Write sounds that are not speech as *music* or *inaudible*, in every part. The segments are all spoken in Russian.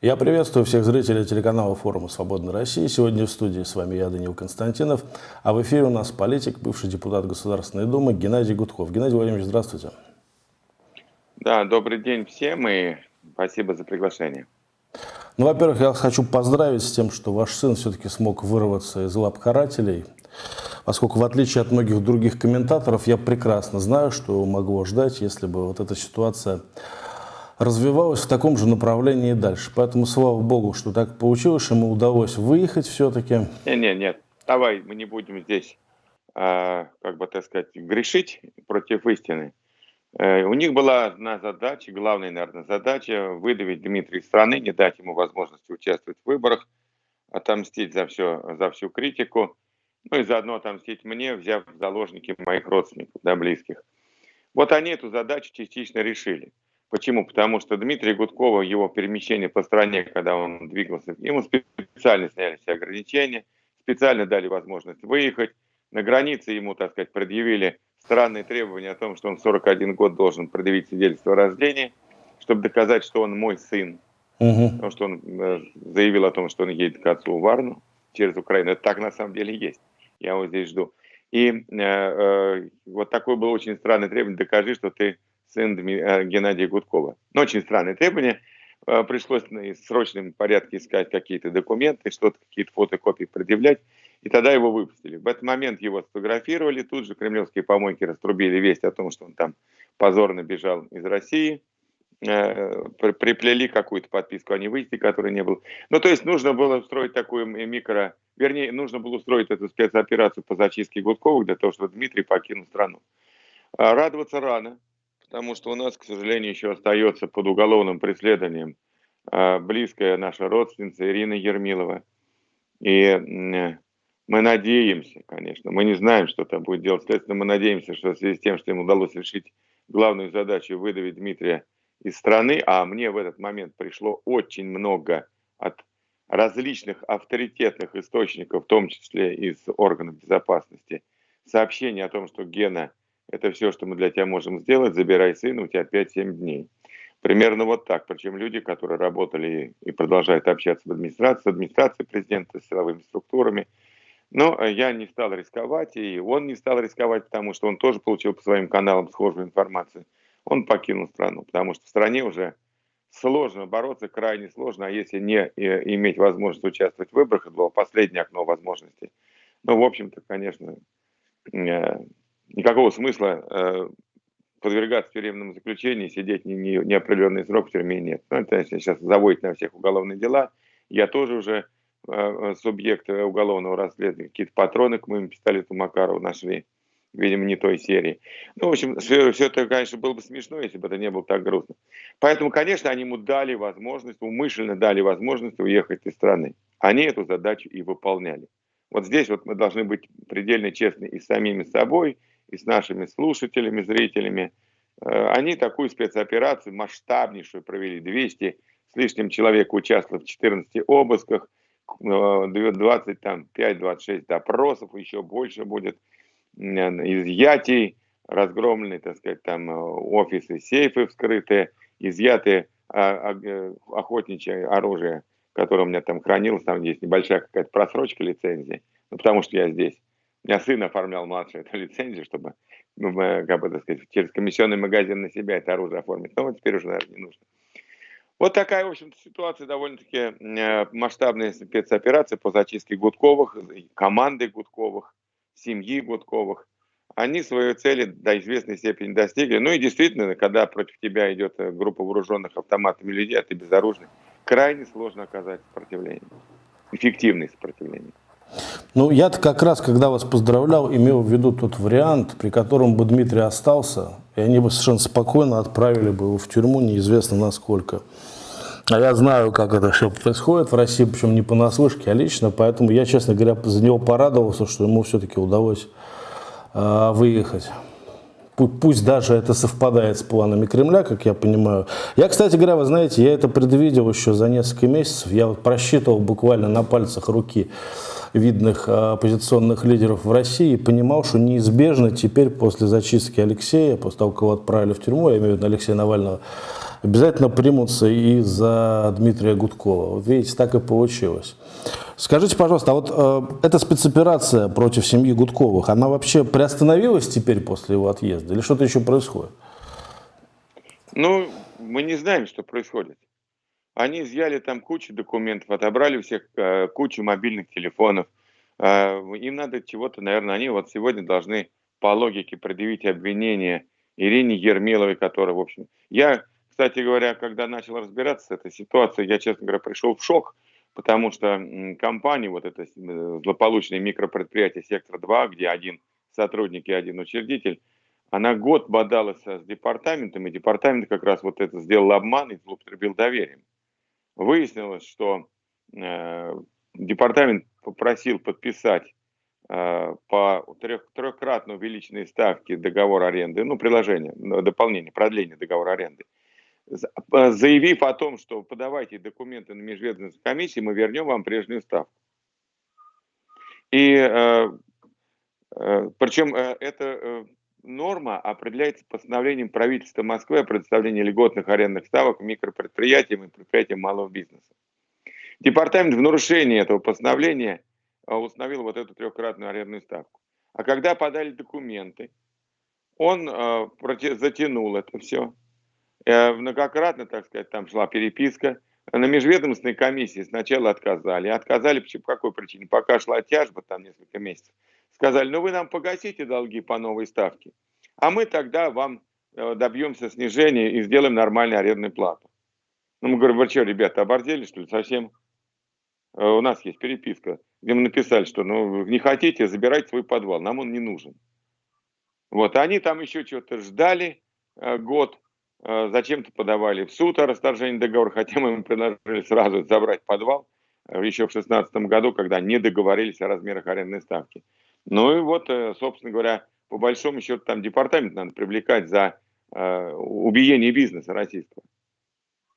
Я приветствую всех зрителей телеканала форума «Свободной России». Сегодня в студии с вами я, Данил Константинов, а в эфире у нас политик, бывший депутат Государственной Думы Геннадий Гудков. Геннадий Владимирович, здравствуйте. Да, добрый день всем и спасибо за приглашение. Ну, во-первых, я хочу поздравить с тем, что ваш сын все-таки смог вырваться из лап карателей, поскольку в отличие от многих других комментаторов, я прекрасно знаю, что могло ждать, если бы вот эта ситуация развивалась в таком же направлении и дальше. Поэтому слава богу, что так получилось, ему удалось выехать все-таки. Нет, нет, нет, давай мы не будем здесь, э, как бы так сказать, грешить против истины. Э, у них была одна задача, главная, наверное, задача выдавить Дмитрия из страны, не дать ему возможности участвовать в выборах, отомстить за, все, за всю критику, ну и заодно отомстить мне, взяв в заложники моих родственников, да, близких. Вот они эту задачу частично решили. Почему? Потому что Дмитрий Гудкова, его перемещение по стране, когда он двигался, ему специально сняли все ограничения, специально дали возможность выехать. На границе ему, так сказать, предъявили странные требования о том, что он 41 год должен предъявить свидетельство о рождении, чтобы доказать, что он мой сын. Угу. Потому что он э, заявил о том, что он едет к отцу в Варну через Украину. Это так на самом деле есть. Я его здесь жду. И э, э, вот такое было очень странное требование. Докажи, что ты сын э, Геннадия Гудкова. Но очень странные требования. Э, пришлось в срочном порядке искать какие-то документы, что-то, какие-то фотокопии предъявлять. И тогда его выпустили. В этот момент его сфотографировали. Тут же кремлевские помойки раструбили весть о том, что он там позорно бежал из России. Э, приплели какую-то подписку о невыезде, которой не было. Ну, то есть нужно было устроить такую микро... Вернее, нужно было устроить эту спецоперацию по зачистке Гудковых для того, чтобы Дмитрий покинул страну. Радоваться рано потому что у нас, к сожалению, еще остается под уголовным преследованием а, близкая наша родственница Ирина Ермилова. И мы надеемся, конечно, мы не знаем, что там будет делать следствие, мы надеемся, что в связи с тем, что им удалось решить главную задачу выдавить Дмитрия из страны, а мне в этот момент пришло очень много от различных авторитетных источников, в том числе из органов безопасности, сообщений о том, что Гена это все, что мы для тебя можем сделать, забирай сына, у тебя 5-7 дней. Примерно вот так. Причем люди, которые работали и продолжают общаться в администрации, с администрацией президента, с силовыми структурами. Но э, я не стал рисковать, и он не стал рисковать, потому что он тоже получил по своим каналам схожую информацию. Он покинул страну, потому что в стране уже сложно бороться, крайне сложно, а если не э, иметь возможность участвовать в выборах, это было последнее окно возможностей. Ну, в общем-то, конечно, э, никакого смысла э, подвергаться тюремному заключению, сидеть не, не, неопределенный срок в тюрьме нет. Ну, это сейчас заводит на всех уголовные дела. Я тоже уже э, субъект уголовного расследования. Какие-то патроны к моему пистолету Макарова нашли. Видимо, не той серии. Ну, в общем, все, все это, конечно, было бы смешно, если бы это не было так грустно. Поэтому, конечно, они ему дали возможность, умышленно дали возможность уехать из страны. Они эту задачу и выполняли. Вот здесь вот мы должны быть предельно честны и самими собой, и с нашими слушателями, зрителями. Э, они такую спецоперацию масштабнейшую провели. 200 с лишним человек участвовало в 14 обысках, 25-26 допросов, еще больше будет изъятий, разгромлены, так сказать, там э, офисы, сейфы вскрытые, изъяты а, а, э, охотничье оружие, которое у меня там хранилось, там есть небольшая какая-то просрочка лицензии, ну, потому что я здесь. Меня сын оформлял младшую эту лицензию, чтобы, ну, как бы, так сказать, через комиссионный магазин на себя это оружие оформить. Но вот теперь уже, наверное, не нужно. Вот такая, в общем-то, ситуация довольно-таки э, масштабная спецоперация по зачистке Гудковых, команды Гудковых, семьи Гудковых. Они своей цели до известной степени достигли. Ну и действительно, когда против тебя идет э, группа вооруженных автоматами людей, а ты безоружный, крайне сложно оказать сопротивление, эффективное сопротивление. Ну, я-то как раз, когда вас поздравлял, имел в виду тот вариант, при котором бы Дмитрий остался, и они бы совершенно спокойно отправили бы его в тюрьму, неизвестно насколько. А я знаю, как это все происходит в России, причем не понаслышке, а лично, поэтому я, честно говоря, за него порадовался, что ему все-таки удалось э, выехать. Пусть даже это совпадает с планами Кремля, как я понимаю. Я, кстати говоря, вы знаете, я это предвидел еще за несколько месяцев. Я вот просчитывал буквально на пальцах руки видных а, оппозиционных лидеров в России и понимал, что неизбежно теперь после зачистки Алексея, после того, как его отправили в тюрьму, я имею в виду Алексея Навального, обязательно примутся и за Дмитрия Гудкова. Видите, так и получилось. Скажите, пожалуйста, а вот э, эта спецоперация против семьи Гудковых, она вообще приостановилась теперь после его отъезда или что-то еще происходит? Ну, мы не знаем, что происходит. Они изъяли там кучу документов, отобрали всех э, кучу мобильных телефонов. Э, им надо чего-то, наверное, они вот сегодня должны по логике предъявить обвинение Ирине Ермиловой, которая, в общем... Я, кстати говоря, когда начал разбираться с этой ситуацией, я, честно говоря, пришел в шок, потому что компания, вот это э, злополучное микропредприятие «Сектор-2», где один сотрудник и один учредитель, она год бодалась с департаментом, и департамент как раз вот это сделал обман и злоупотребил доверием. Выяснилось, что э, департамент попросил подписать э, по трех, трехкратно увеличенной ставке договор аренды, ну, приложение, дополнение, продление договора аренды, э, заявив о том, что подавайте документы на межведомственную комиссию, мы вернем вам прежнюю ставку. И э, э, причем э, это э, норма определяется постановлением правительства Москвы о предоставлении льготных арендных ставок микропредприятиям и предприятиям малого бизнеса. Департамент в нарушении этого постановления установил вот эту трехкратную арендную ставку. А когда подали документы, он э, затянул это все. Э, многократно, так сказать, там шла переписка. На межведомственной комиссии сначала отказали. Отказали по какой причине? Пока шла тяжба, там несколько месяцев. Сказали, ну вы нам погасите долги по новой ставке, а мы тогда вам э, добьемся снижения и сделаем нормальную арендную плату. Ну, мы говорим, вы что, ребята, оборзели, что ли, совсем? Э, у нас есть переписка, где мы написали, что ну, не хотите, забирайте свой подвал, нам он не нужен. Вот, они там еще что-то ждали год, зачем-то подавали в суд о расторжении договора, хотя мы им предложили сразу забрать подвал э, еще в 2016 году, когда не договорились о размерах арендной ставки. Ну и вот, э, собственно говоря, по большому счету там департамент надо привлекать за э, убиение бизнеса российского.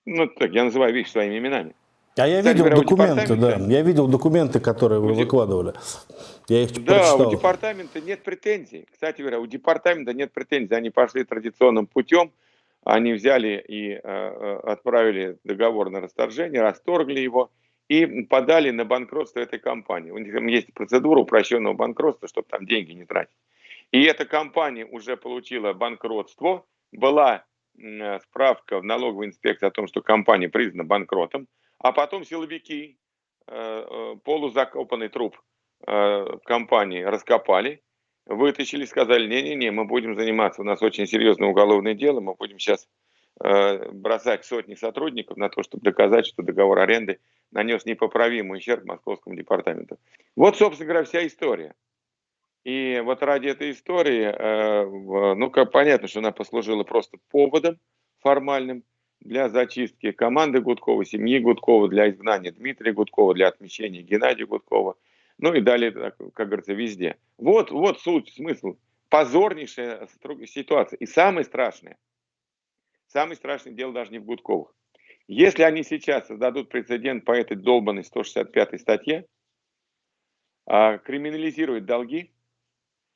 Ну, так, я называю вещи своими именами. А я Кстати, видел говоря, документы, да. Я видел документы, которые вы выкладывали. Я их да, прочитал. у департамента нет претензий. Кстати говоря, у департамента нет претензий. Они пошли традиционным путем. Они взяли и э, э отправили договор на расторжение, расторгли его и подали на банкротство этой компании. У них там есть процедура упрощенного банкротства, чтобы там деньги не тратить. И эта компания уже получила банкротство, была э, справка в налоговой инспекции о том, что компания признана банкротом, а потом силовики полузакопанный труп компании раскопали, вытащили, сказали, не-не-не, мы будем заниматься, у нас очень серьезное уголовное дело, мы будем сейчас бросать сотни сотрудников на то, чтобы доказать, что договор аренды нанес непоправимый ущерб московскому департаменту. Вот, собственно говоря, вся история. И вот ради этой истории, ну, как понятно, что она послужила просто поводом формальным для зачистки команды Гудкова, семьи Гудкова, для изгнания Дмитрия Гудкова, для отмещения Геннадия Гудкова, ну и далее, как говорится, везде. Вот, вот суть, смысл. Позорнейшая ситуация. И самое страшное, самое страшное дело даже не в Гудковых. Если они сейчас создадут прецедент по этой долбанной 165 статье, а, криминализируют долги,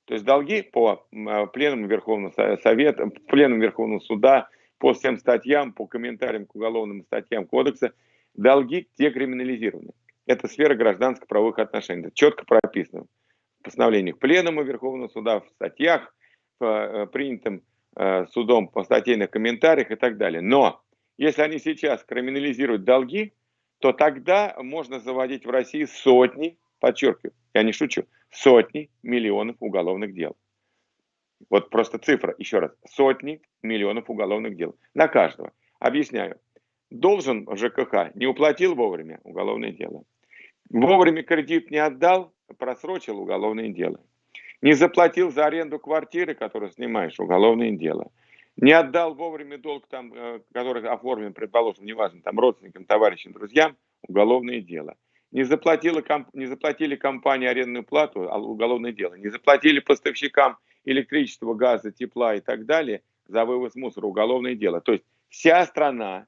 то есть долги по а, пленуму Верховного Совета, пленуму Верховного Суда, по всем статьям, по комментариям к уголовным статьям кодекса, долги те криминализированы. Это сфера гражданско-правовых отношений. Это четко прописано в постановлениях Пленума Верховного Суда, в статьях, в э, принятом э, судом по статейных комментариях и так далее. Но если они сейчас криминализируют долги, то тогда можно заводить в России сотни, подчеркиваю, я не шучу, сотни миллионов уголовных дел. Вот просто цифра, еще раз, сотни миллионов уголовных дел на каждого. Объясняю. Должен ЖКХ, не уплатил вовремя, уголовное дело. Вовремя кредит не отдал, просрочил уголовное дело. Не заплатил за аренду квартиры, которую снимаешь, уголовное дело. Не отдал вовремя долг, там, э, который оформлен, предположим, неважно, там, родственникам, товарищам, друзьям, уголовное дело. Не, заплатила, не заплатили компании арендную плату, а уголовное дело. Не заплатили поставщикам электричества, газа, тепла и так далее за вывоз мусора, уголовное дело. То есть вся страна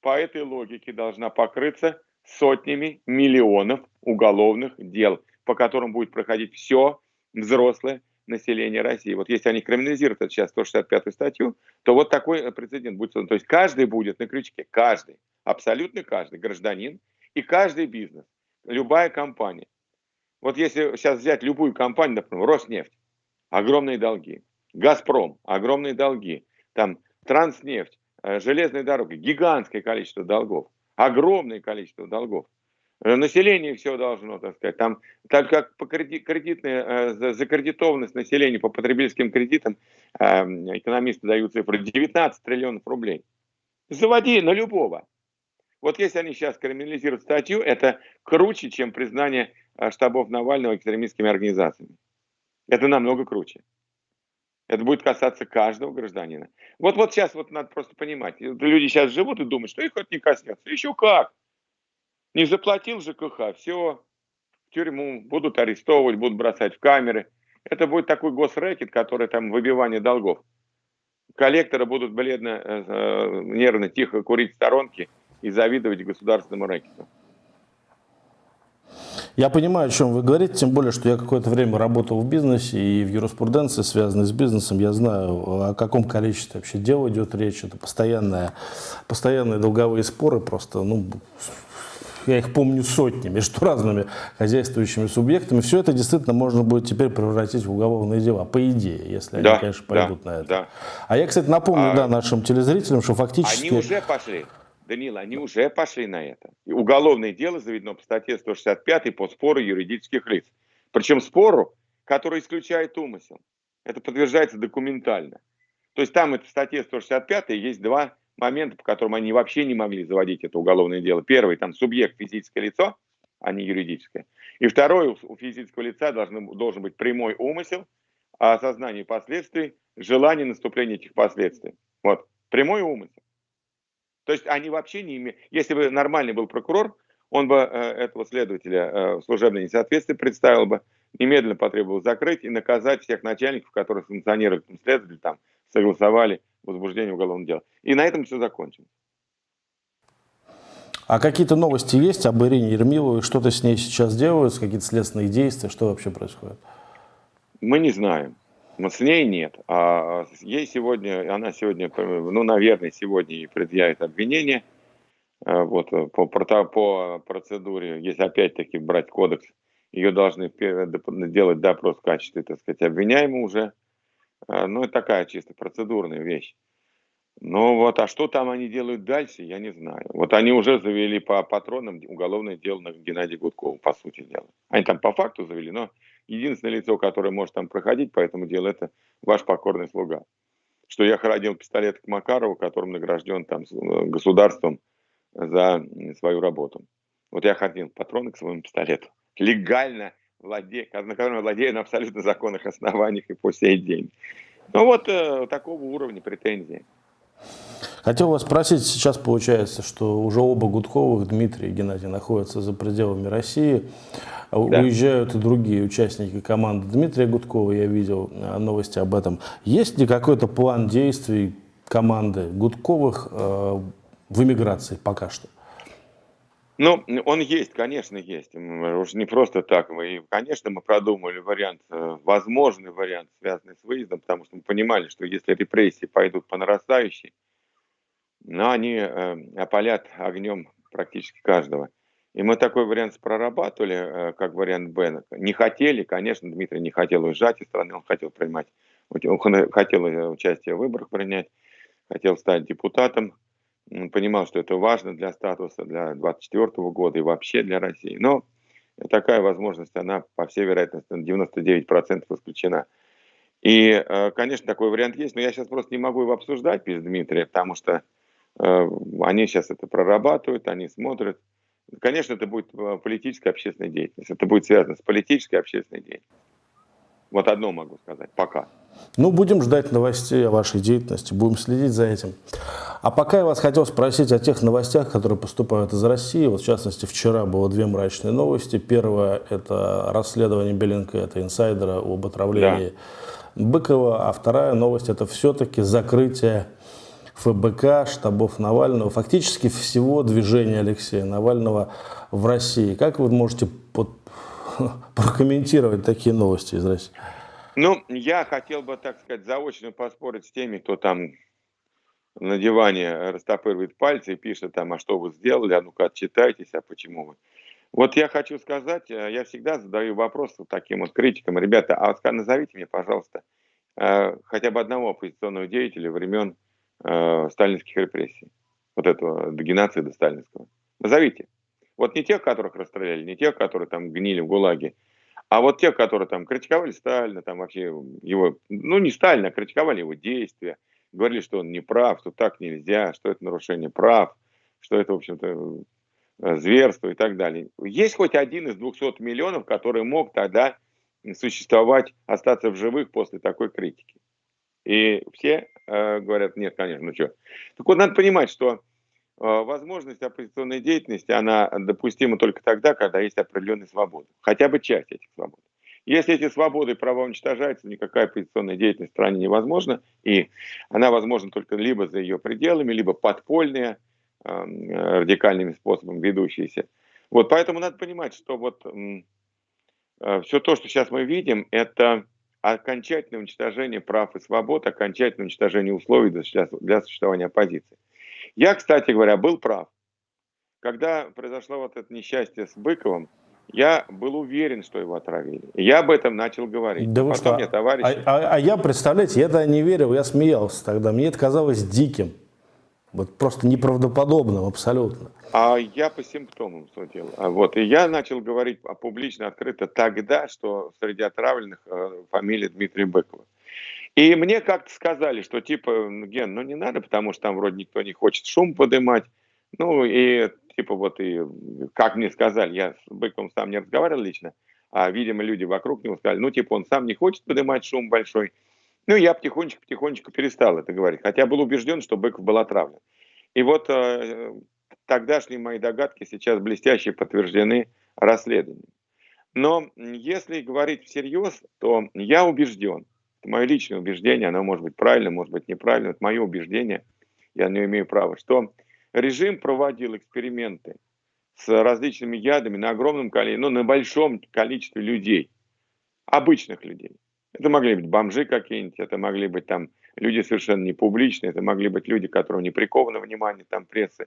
по этой логике должна покрыться сотнями миллионов уголовных дел, по которым будет проходить все взрослое населения России. Вот если они криминализируют это сейчас 165 статью, то вот такой прецедент будет. То есть каждый будет на крючке, каждый, абсолютно каждый. Гражданин и каждый бизнес, любая компания. Вот если сейчас взять любую компанию, например, Роснефть, огромные долги, Газпром, огромные долги, там Транснефть, э, железные дороги, гигантское количество долгов, огромное количество долгов. Э, население все должно, так сказать, там только по кредитная э, закредитованность населения по потребительским кредитам экономисты дают цифры 19 триллионов рублей. Заводи на любого. Вот если они сейчас криминализируют статью, это круче, чем признание штабов Навального экстремистскими организациями. Это намного круче. Это будет касаться каждого гражданина. Вот, вот сейчас вот надо просто понимать. Люди сейчас живут и думают, что их это не коснется. Еще как. Не заплатил ЖКХ, все, в тюрьму, будут арестовывать, будут бросать в камеры. Это будет такой госрэкет, который там выбивание долгов. Коллекторы будут бледно, э, э, нервно, тихо курить в сторонке и завидовать государственному рэкету. Я понимаю, о чем вы говорите, тем более, что я какое-то время работал в бизнесе и в юриспруденции, связанной с бизнесом. Я знаю, о каком количестве вообще дел идет речь. Это постоянные, постоянные долговые споры просто, ну, я их помню сотни между разными хозяйствующими субъектами. Все это действительно можно будет теперь превратить в уголовные дела, по идее, если да, они, конечно, пойдут да, на это. Да. А я, кстати, напомню а, да, нашим телезрителям, что фактически... Они уже пошли. Данил, они уже пошли на это. И уголовное дело заведено по статье 165 по спору юридических лиц. Причем спору, который исключает умысел. Это подтверждается документально. То есть там это в статье 165 есть два момента, по которым они вообще не могли заводить это уголовное дело. Первый, там субъект физическое лицо, а не юридическое. И второй, у физического лица должен, должен быть прямой умысел, осознание последствий, желание наступления этих последствий. Вот, прямой умысел. То есть они вообще не имеют... Если бы нормальный был прокурор, он бы э, этого следователя э, в служебное несоответствие представил бы, немедленно потребовал закрыть и наказать всех начальников, которые санкционируют следователь, там, согласовали возбуждение уголовного дела. И на этом все закончим. А какие-то новости есть об Ирине Ермиловой? Что-то с ней сейчас делают, какие-то следственные действия? Что вообще происходит? Мы не знаем. С ней нет. А ей сегодня, она сегодня, ну, наверное, сегодня ей предъявит обвинение. А, вот по, по процедуре, если опять-таки брать кодекс, ее должны делать допрос в качестве, так сказать, обвиняемого уже. А, ну, это такая чисто процедурная вещь. Ну вот, а что там они делают дальше, я не знаю. Вот они уже завели по патронам уголовное дело на Геннадия Гудкова, по сути дела. Они там по факту завели, но единственное лицо, которое может там проходить по этому делу, это ваш покорный слуга. Что я хранил пистолет к Макарову, которым награжден там э, государством за свою работу. Вот я хранил патроны к своему пистолету. Легально владею, на котором я владею на абсолютно законных основаниях и по сей день. Ну вот э, такого уровня претензии. Хотел вас спросить, сейчас получается, что уже оба Гудковых, Дмитрий и Геннадий, находятся за пределами России. Да. Уезжают и другие участники команды Дмитрия Гудкова, я видел э, новости об этом. Есть ли какой-то план действий команды Гудковых э, в эмиграции пока что? Ну, он есть, конечно, есть. Уж не просто так. Мы, конечно, мы продумали вариант, э, возможный вариант, связанный с выездом, потому что мы понимали, что если репрессии пойдут по нарастающей, но они э, опалят огнем практически каждого. И мы такой вариант прорабатывали, э, как вариант Б. Не хотели, конечно, Дмитрий не хотел уезжать из страны, он хотел принимать, он хотел э, участие в выборах принять, хотел стать депутатом, он понимал, что это важно для статуса, для 2024 года и вообще для России. Но такая возможность, она, по всей вероятности, на 99% исключена. И, э, конечно, такой вариант есть, но я сейчас просто не могу его обсуждать без Дмитрия, потому что они сейчас это прорабатывают, они смотрят, Конечно, это будет э, политическая общественная деятельность. Это будет связано с политической общественной деятельностью. Вот одно могу сказать, пока. Ну, будем ждать новостей о вашей деятельности, будем следить за этим. А пока я вас хотел спросить о тех новостях, которые поступают из России. Вот, в частности, вчера было две мрачные новости. Первое – это расследование Беленко, это инсайдера об отравлении да. Быкова. А вторая новость – это все-таки закрытие ФБК, штабов Навального, фактически всего движения Алексея Навального в России. Как вы можете под, *laughs* прокомментировать такие новости из России? Ну, я хотел бы, так сказать, заочно поспорить с теми, кто там на диване растопыривает пальцы и пишет там, а что вы сделали, а ну-ка отчитайтесь, а почему вы. Вот я хочу сказать, э, я всегда задаю вопрос таким вот критикам, ребята, а назовите мне, пожалуйста, э, хотя бы одного оппозиционного деятеля времен э, сталинских репрессий, вот этого до сталинского. Назовите. Вот не тех, которых расстреляли, не тех, которые там гнили в ГУЛАГе, а вот тех, которые там критиковали Сталина, там вообще его, ну не Сталина, а критиковали его действия, говорили, что он не прав, что так нельзя, что это нарушение прав, что это, в общем-то, э, зверство и так далее. Есть хоть один из 200 миллионов, который мог тогда существовать, остаться в живых после такой критики. И все говорят, нет, конечно, ну что. Так вот, надо понимать, что э, возможность оппозиционной деятельности, она допустима только тогда, когда есть определенная свобода. Хотя бы часть этих свобод. Если эти свободы и права уничтожаются, никакая оппозиционная деятельность в стране невозможна, и она возможна только либо за ее пределами, либо подпольная, э, радикальными способами ведущиеся. Вот поэтому надо понимать, что вот э, все то, что сейчас мы видим, это окончательное уничтожение прав и свобод, окончательное уничтожение условий для, для существования оппозиции. Я, кстати говоря, был прав. Когда произошло вот это несчастье с Быковым, я был уверен, что его отравили. Я об этом начал говорить. Да вы Потом что? мне товарищи... А, а, а я, представляете, я тогда не верил, я смеялся тогда. Мне это казалось диким. Вот просто неправдоподобным абсолютно. А я по симптомам судил. А вот. И я начал говорить публично, открыто тогда, что среди отравленных э, фамилия Дмитрия Быкова. И мне как-то сказали, что типа, Ген, ну не надо, потому что там вроде никто не хочет шум поднимать. Ну и типа вот и, как мне сказали, я с Быковым сам не разговаривал лично, а, видимо, люди вокруг него сказали, ну, типа, он сам не хочет поднимать шум большой. Ну, я потихонечку-потихонечку перестал это говорить, хотя был убежден, что Быков был отравлен. И вот э, тогдашние мои догадки сейчас блестяще подтверждены расследованием. Но если говорить всерьез, то я убежден, это мое личное убеждение, оно может быть правильно, может быть неправильно, это мое убеждение, я не имею права, что режим проводил эксперименты с различными ядами на огромном количестве, ну, на большом количестве людей, обычных людей. Это могли быть бомжи какие-нибудь, это могли быть там люди совершенно не публичные, это могли быть люди, которые не прикованы внимание там прессы.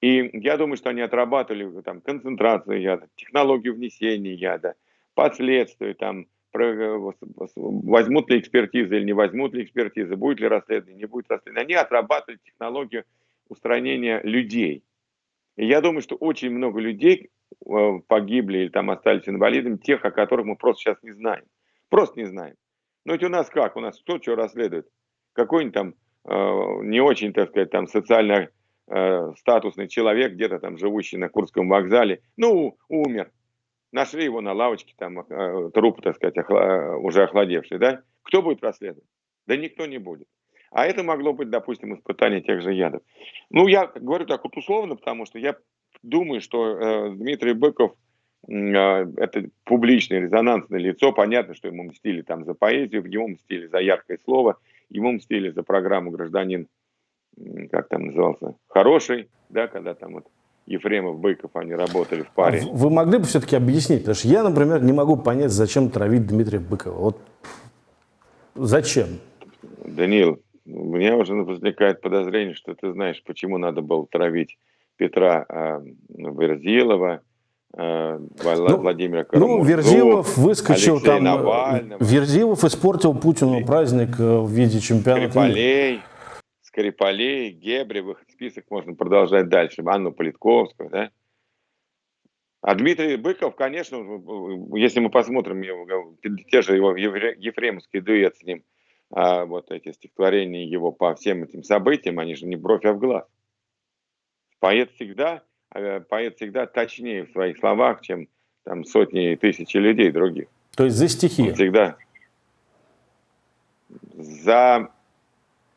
И я думаю, что они отрабатывали там концентрацию яда, технологию внесения яда, последствия там, возьмут ли экспертизы или не возьмут ли экспертизы, будет ли расследование, не будет расследования. Они отрабатывали технологию устранения людей. И я думаю, что очень много людей э, погибли или там остались инвалидами, тех, о которых мы просто сейчас не знаем. Просто не знаем. Но ведь у нас как? У нас кто что расследует? Какой-нибудь там э, не очень, так сказать, там социально э, статусный человек, где-то там живущий на Курском вокзале, ну, умер. Нашли его на лавочке, там э, труп, так сказать, охла, уже охладевший, да? Кто будет расследовать? Да никто не будет. А это могло быть, допустим, испытание тех же ядов. Ну, я говорю так вот условно, потому что я думаю, что э, Дмитрий Быков э, это публичное резонансное лицо. Понятно, что ему мстили там за поэзию, ему мстили за яркое слово, ему мстили за программу «Гражданин», как там назывался, «Хороший», да, когда там вот Ефремов, Быков, они работали в паре. А вы могли бы все-таки объяснить? Потому что я, например, не могу понять, зачем травить Дмитрия Быкова. Вот зачем? Даниил, у меня уже возникает подозрение, что ты знаешь, почему надо было травить Петра э, Верзилова, ну, Владимира Карамурзу, Ну, Верзилов выскочил Алексея там, э, Навального. Верзилов испортил Путину праздник э, в виде чемпионата Скрипалей, Скрипалей, Гебревых, список можно продолжать дальше, Анну Политковскую, да? А Дмитрий Быков, конечно, если мы посмотрим его, те же его ефремовский дуэт с ним – а вот эти стихотворения его по всем этим событиям, они же не бровь, а в глаз. Поэт всегда, э, поэт всегда точнее в своих словах, чем там сотни и тысячи людей других. То есть за стихи? Он всегда за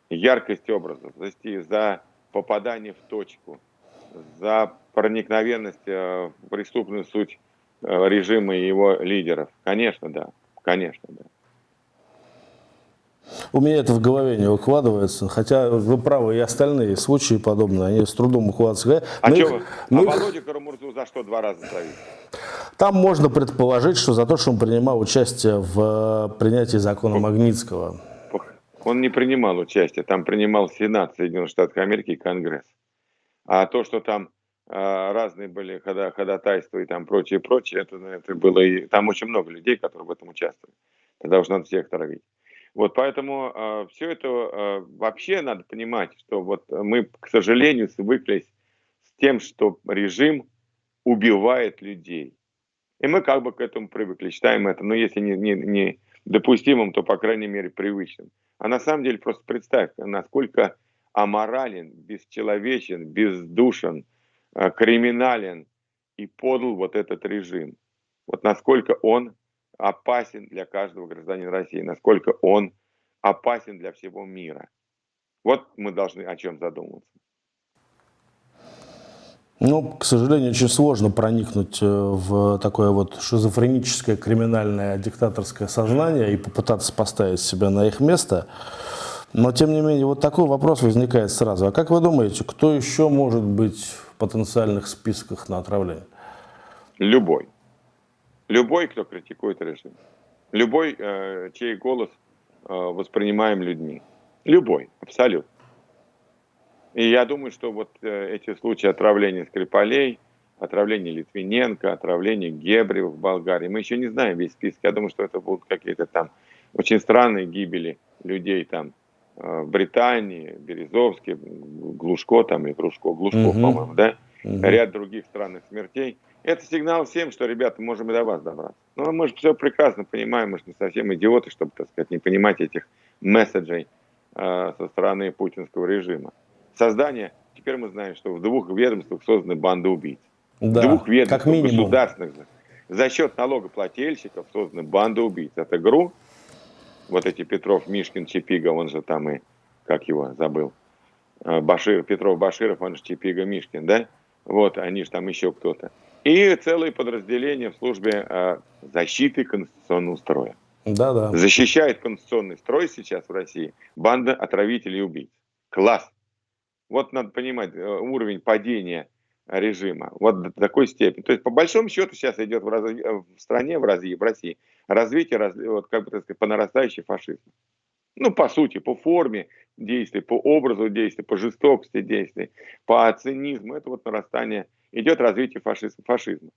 яркость образов, за, за попадание в точку, за проникновенность э, в преступную суть э, режима и его лидеров. Конечно, да. Конечно, да. У меня это в голове не укладывается, хотя вы правы, и остальные случаи подобные, они с трудом укладываются. А, мы что, их, мы а их... Володю Карамурзу за что два раза травить? Там можно предположить, что за то, что он принимал участие в принятии закона Магнитского. Он не принимал участие, там принимал Сенат Соединенных Штатов Америки и Конгресс. А то, что там э, разные были хода, ходатайства и там прочее, прочее, это, это было и там очень много людей, которые в этом участвовали. Тогда уж надо всех травить. Вот поэтому э, все это э, вообще надо понимать, что вот мы, к сожалению, свыклись с тем, что режим убивает людей. И мы как бы к этому привыкли, считаем это, но если не, не, не допустимым, то, по крайней мере, привычным. А на самом деле просто представь, насколько аморален, бесчеловечен, бездушен, э, криминален и подл вот этот режим. Вот насколько он опасен для каждого гражданина России, насколько он опасен для всего мира. Вот мы должны о чем задуматься. Ну, к сожалению, очень сложно проникнуть э, в такое вот шизофреническое, криминальное, диктаторское сознание и попытаться поставить себя на их место. Но, тем не менее, вот такой вопрос возникает сразу. А как вы думаете, кто еще может быть в потенциальных списках на отравление? Любой. Любой, кто критикует режим. Любой, э, чей голос э, воспринимаем людьми. Любой, абсолютно. И я думаю, что вот э, эти случаи отравления Скрипалей, отравления Литвиненко, отравления Гебрева в Болгарии, мы еще не знаем весь список. Я думаю, что это будут какие-то там очень странные гибели людей там э, в Британии, Березовский, Глушко там или Кружко, Глушко, угу. по-моему, да? Угу. Ряд других странных смертей. Это сигнал всем, что, ребята, можем и до вас добраться. Но мы же все прекрасно понимаем, мы же не совсем идиоты, чтобы, так сказать, не понимать этих месседжей э, со стороны путинского режима. Создание, теперь мы знаем, что в двух ведомствах созданы банды убийц. Да, в двух ведомствах как минимум. государственных за счет налогоплательщиков созданы банды убийц. Это ГРУ, вот эти Петров, Мишкин, Чепига, он же там и, как его, забыл, э, Башир, Петров, Баширов, он же Чепига, Мишкин, да? Вот, они же там еще кто-то и целые подразделения в службе э, защиты конституционного строя. Да, да. Защищает конституционный строй сейчас в России банда отравителей и убийц. Класс. Вот надо понимать э, уровень падения режима. Вот до такой степени. То есть, по большому счету, сейчас идет в, раз... в стране, в России, в России развитие, раз... вот, как бы так сказать, по нарастающей фашизма. Ну, по сути, по форме действий, по образу действий, по жестокости действий, по цинизму. Это вот нарастание идет развитие фашизма. фашизма.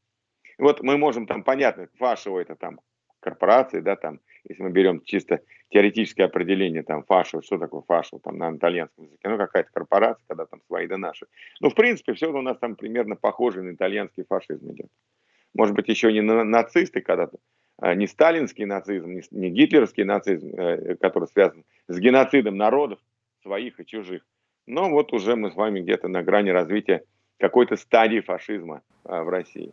Вот мы можем там, понятно, фашио это там корпорации, да, там, если мы берем чисто теоретическое определение, там, фашио, что такое фашио, там, на итальянском языке, ну, какая-то корпорация, когда там свои да наши. Ну, в принципе, все у нас там примерно похоже на итальянский фашизм идет. Может быть, еще не на нацисты когда-то, а не сталинский нацизм, не, не гитлеровский нацизм, э, который связан с геноцидом народов, своих и чужих. Но вот уже мы с вами где-то на грани развития какой-то стадии фашизма а, в России.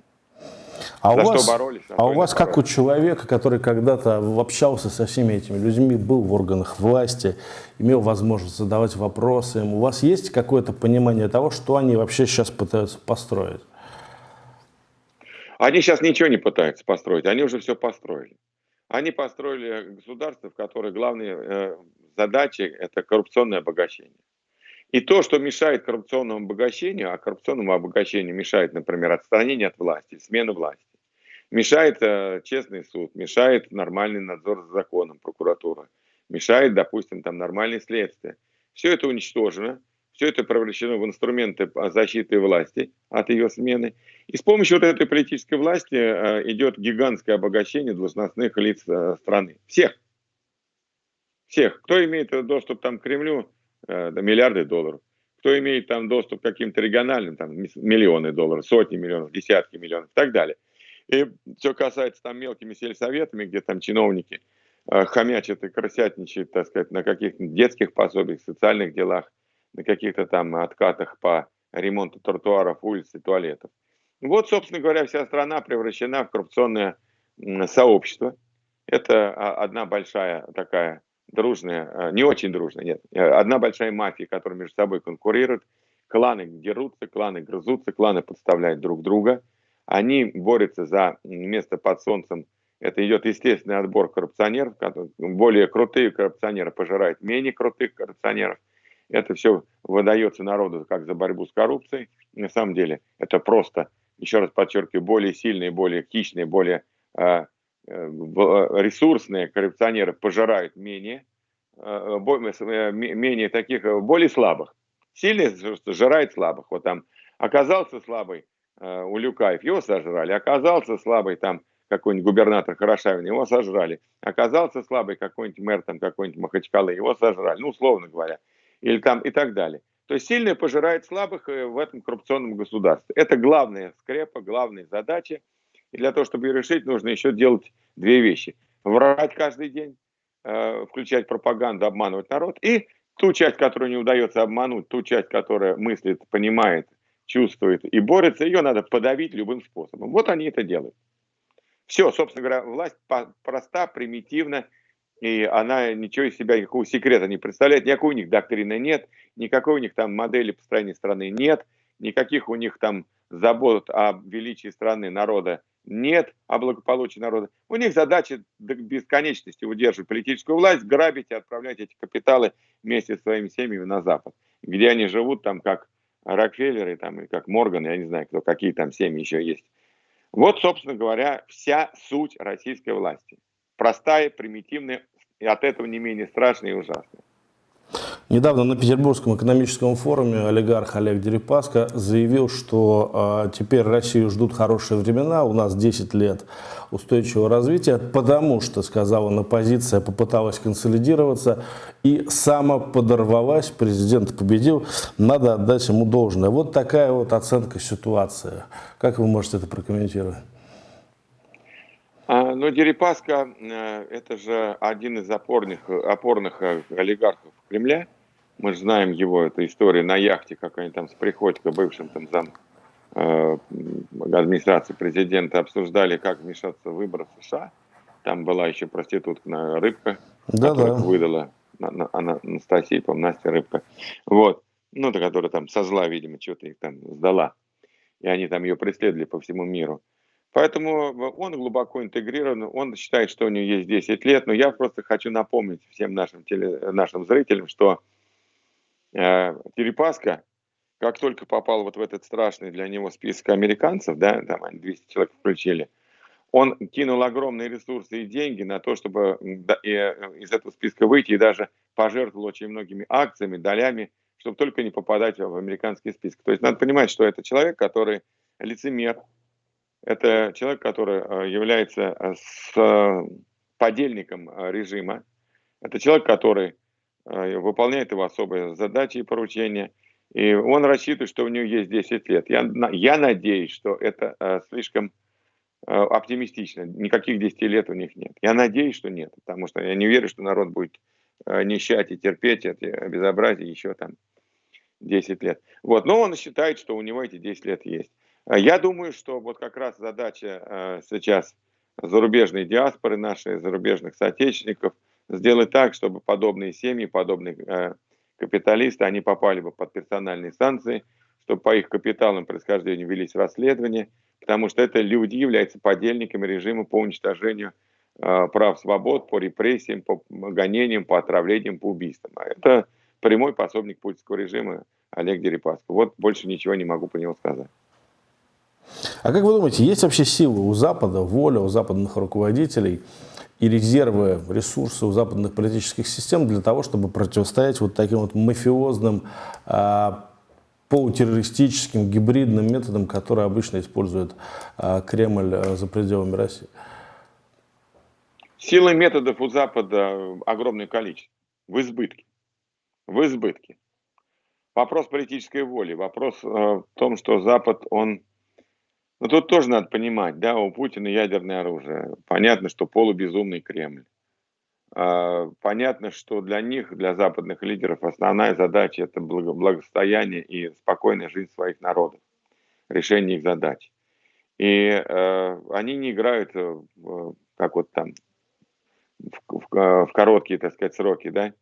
А За у вас, боролись, а у вас как у человека, который когда-то общался со всеми этими людьми, был в органах власти, имел возможность задавать вопросы им, у вас есть какое-то понимание того, что они вообще сейчас пытаются построить? Они сейчас ничего не пытаются построить, они уже все построили. Они построили государство, в которое главные э, задачи – это коррупционное обогащение. И то, что мешает коррупционному обогащению, а коррупционному обогащению мешает, например, отстранение от власти, смена власти, мешает э, честный суд, мешает нормальный надзор за законом, прокуратура, мешает, допустим, там нормальное следствие. Все это уничтожено, все это превращено в инструменты защиты власти от ее смены. И с помощью вот этой политической власти э, идет гигантское обогащение должностных лиц э, страны. Всех. Всех. Кто имеет доступ там, к Кремлю, э, миллиарды долларов. Кто имеет там доступ к каким-то региональным, там миллионы долларов, сотни миллионов, десятки миллионов и так далее. И что касается там мелкими сельсоветами, где там чиновники э, хомячат и крысятничают, так сказать, на каких-то детских пособиях, социальных делах, на каких-то там откатах по ремонту тротуаров, улиц и туалетов. Вот, собственно говоря, вся страна превращена в коррупционное сообщество. Это а, одна большая такая дружная, э, не очень дружная, нет, э, одна большая мафия, которая между собой конкурирует, кланы дерутся, кланы грызутся, кланы подставляют друг друга, они борются за место под солнцем, это идет естественный отбор коррупционеров, более крутые коррупционеры пожирают менее крутых коррупционеров, это все выдается народу как за борьбу с коррупцией, на самом деле это просто еще раз подчеркиваю, более сильные, более хищные, более э, ресурсные коррупционеры пожирают менее, менее таких, более слабых. Сильный жирает слабых. Вот там оказался слабый Улюкаев, его сожрали. Оказался слабый там какой-нибудь губернатор Хорошавин, его сожрали. Оказался слабый какой-нибудь мэр там какой-нибудь Махачкалы, его сожрали. Ну, условно говоря. Или там и так далее. То есть сильный пожирает слабых э, в этом коррупционном государстве. Это главная скрепа, главная задача. И для того, чтобы ее решить, нужно еще делать две вещи. Врать каждый день, э, включать пропаганду, обманывать народ. И ту часть, которую не удается обмануть, ту часть, которая мыслит, понимает, чувствует и борется, ее надо подавить любым способом. Вот они это делают. Все, собственно говоря, власть проста, примитивна, и она ничего из себя, никакого секрета не представляет, никакой у них доктрины нет, никакой у них там модели построения страны нет, никаких у них там забот о величии страны, народа нет, о благополучии народа. У них задача до бесконечности удерживать политическую власть, грабить и отправлять эти капиталы вместе с своими семьями на Запад, где они живут там как Рокфеллеры, там, и как Морган, я не знаю, кто, какие там семьи еще есть. Вот, собственно говоря, вся суть российской власти. Простая, примитивная, и от этого не менее страшная и ужасная. Недавно на Петербургском экономическом форуме олигарх Олег Дерипаска заявил, что э, теперь Россию ждут хорошие времена, у нас 10 лет устойчивого развития, потому что, сказал он, оппозиция попыталась консолидироваться и самоподорвалась, президент победил, надо отдать ему должное. Вот такая вот оценка ситуации. Как вы можете это прокомментировать? А, ну, Дерипаска э, – это же один из опорных, опорных э, олигархов Кремля. Мы же знаем его, эту историю на яхте, как они там с Приходько, бывшим там зам э, администрации президента, обсуждали, как вмешаться в выборы в США. Там была еще проститутка Рыбка, да, которую да. выдала Анастасия, по Настя Рыбка. Вот. Ну, та, которая там со зла, видимо, что-то их там сдала. И они там ее преследовали по всему миру. Поэтому он глубоко интегрирован, он считает, что у него есть 10 лет, но я просто хочу напомнить всем нашим, теле, нашим зрителям, что э, Дерипаска, как только попал вот в этот страшный для него список американцев, да, там они 200 человек включили, он кинул огромные ресурсы и деньги на то, чтобы э, из этого списка выйти и даже пожертвовал очень многими акциями, долями, чтобы только не попадать в американский список. То есть надо понимать, что это человек, который лицемер, это человек, который э, является с подельником режима. Это человек, который выполняет его особые задачи и поручения. И он рассчитывает, что у него есть 10 лет. Я, я надеюсь, что это слишком оптимистично. Никаких 10 лет у них нет. Я надеюсь, что нет. Потому что я не верю, что народ будет нищать и терпеть эти безобразия еще там 10 лет. Вот. Но он считает, что у него эти 10 лет есть. Я думаю, что вот как раз задача э, сейчас зарубежной диаспоры нашей, зарубежных соотечественников, сделать так, чтобы подобные семьи, подобные э, капиталисты, они попали бы под персональные санкции, чтобы по их капиталам происхождению велись расследования, потому что это люди являются подельниками режима по уничтожению э, прав свобод, по репрессиям, по гонениям, по отравлениям, по убийствам. А это прямой пособник путинского режима Олег Дерипаска. Вот больше ничего не могу по нему сказать. А как вы думаете, есть вообще силы у Запада, воля у западных руководителей и резервы, ресурсы у западных политических систем для того, чтобы противостоять вот таким вот мафиозным, а, полутеррористическим, гибридным методам, которые обычно использует а, Кремль а, за пределами России? Силы методов у Запада огромное количество, в избытке. В избытке. Вопрос политической воли, вопрос э, в том, что Запад, он но тут тоже надо понимать, да, у Путина ядерное оружие. Понятно, что полубезумный Кремль. А, понятно, что для них, для западных лидеров, основная задача это благосостояние и спокойная жизнь своих народов, решение их задач. И э, они не играют, в, как вот там, в, в, в короткие, так сказать, сроки, да.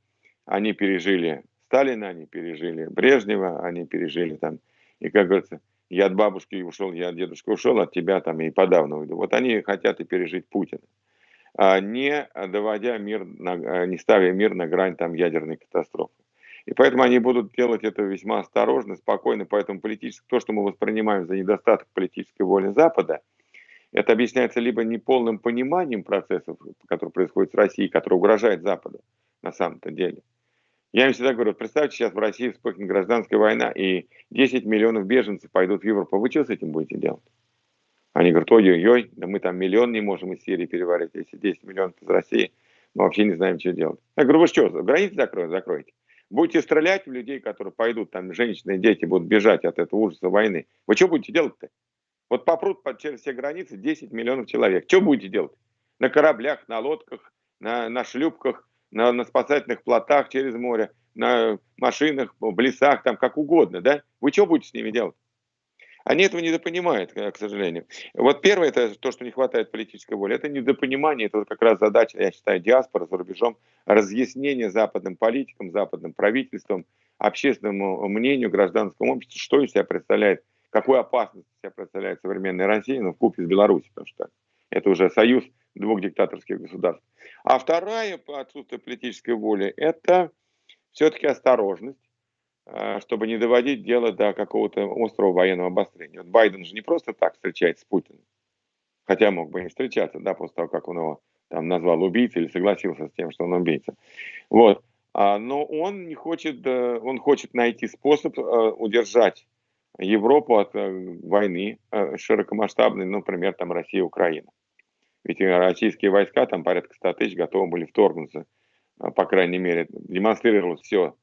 Они пережили Сталина, они пережили Брежнева, они пережили там, и, как говорится, я от бабушки ушел, я от дедушки ушел, от тебя там и подавно уйду. Вот они хотят и пережить Путина, а не доводя мир, на, не ставя мир на грань там ядерной катастрофы. И поэтому они будут делать это весьма осторожно, спокойно. Поэтому политическое, то, что мы воспринимаем за недостаток политической воли Запада, это объясняется либо неполным пониманием процессов, которые происходят в России, которые угрожают Западу на самом-то деле. Я им всегда говорю, представьте, сейчас в России вспыхнет гражданская война, и 10 миллионов беженцев пойдут в Европу. Вы что с этим будете делать? Они говорят, ой-ой-ой, да мы там миллион не можем из Сирии переварить, если 10 миллионов из России, мы вообще не знаем, что делать. Я говорю, вы что, границы закроете? Закройте. Будете стрелять в людей, которые пойдут, там женщины и дети будут бежать от этого ужаса войны. Вы что будете делать-то? Вот попрут через все границы 10 миллионов человек. Что будете делать? На кораблях, на лодках, на, на шлюпках, на, на спасательных плотах через море, на машинах, в лесах, там как угодно, да? Вы что будете с ними делать? Они этого недопонимают, к сожалению. Вот первое, это то, что не хватает политической воли. Это недопонимание, это вот как раз задача, я считаю, диаспоры за рубежом, разъяснение западным политикам, западным правительствам, общественному мнению, гражданскому обществу, что из себя представляет, какую опасность себя представляет современная Россия, ну, в с Беларусью, потому что это уже союз двух диктаторских государств. А вторая, по отсутствию политической воли, это все-таки осторожность Э, чтобы не доводить дело до какого-то острого военного обострения. Вот Байден же не просто так встречается с Путиным, хотя мог бы не встречаться, да, после того, как он его там назвал убийцей или согласился с тем, что он убийца. Вот. А, но он не хочет, э, он хочет найти способ э, удержать Европу от войны широкомасштабной, например, там Россия Украина. Ведь российские войска, там порядка 100 тысяч, готовы были вторгнуться, по крайней мере, демонстрировалось все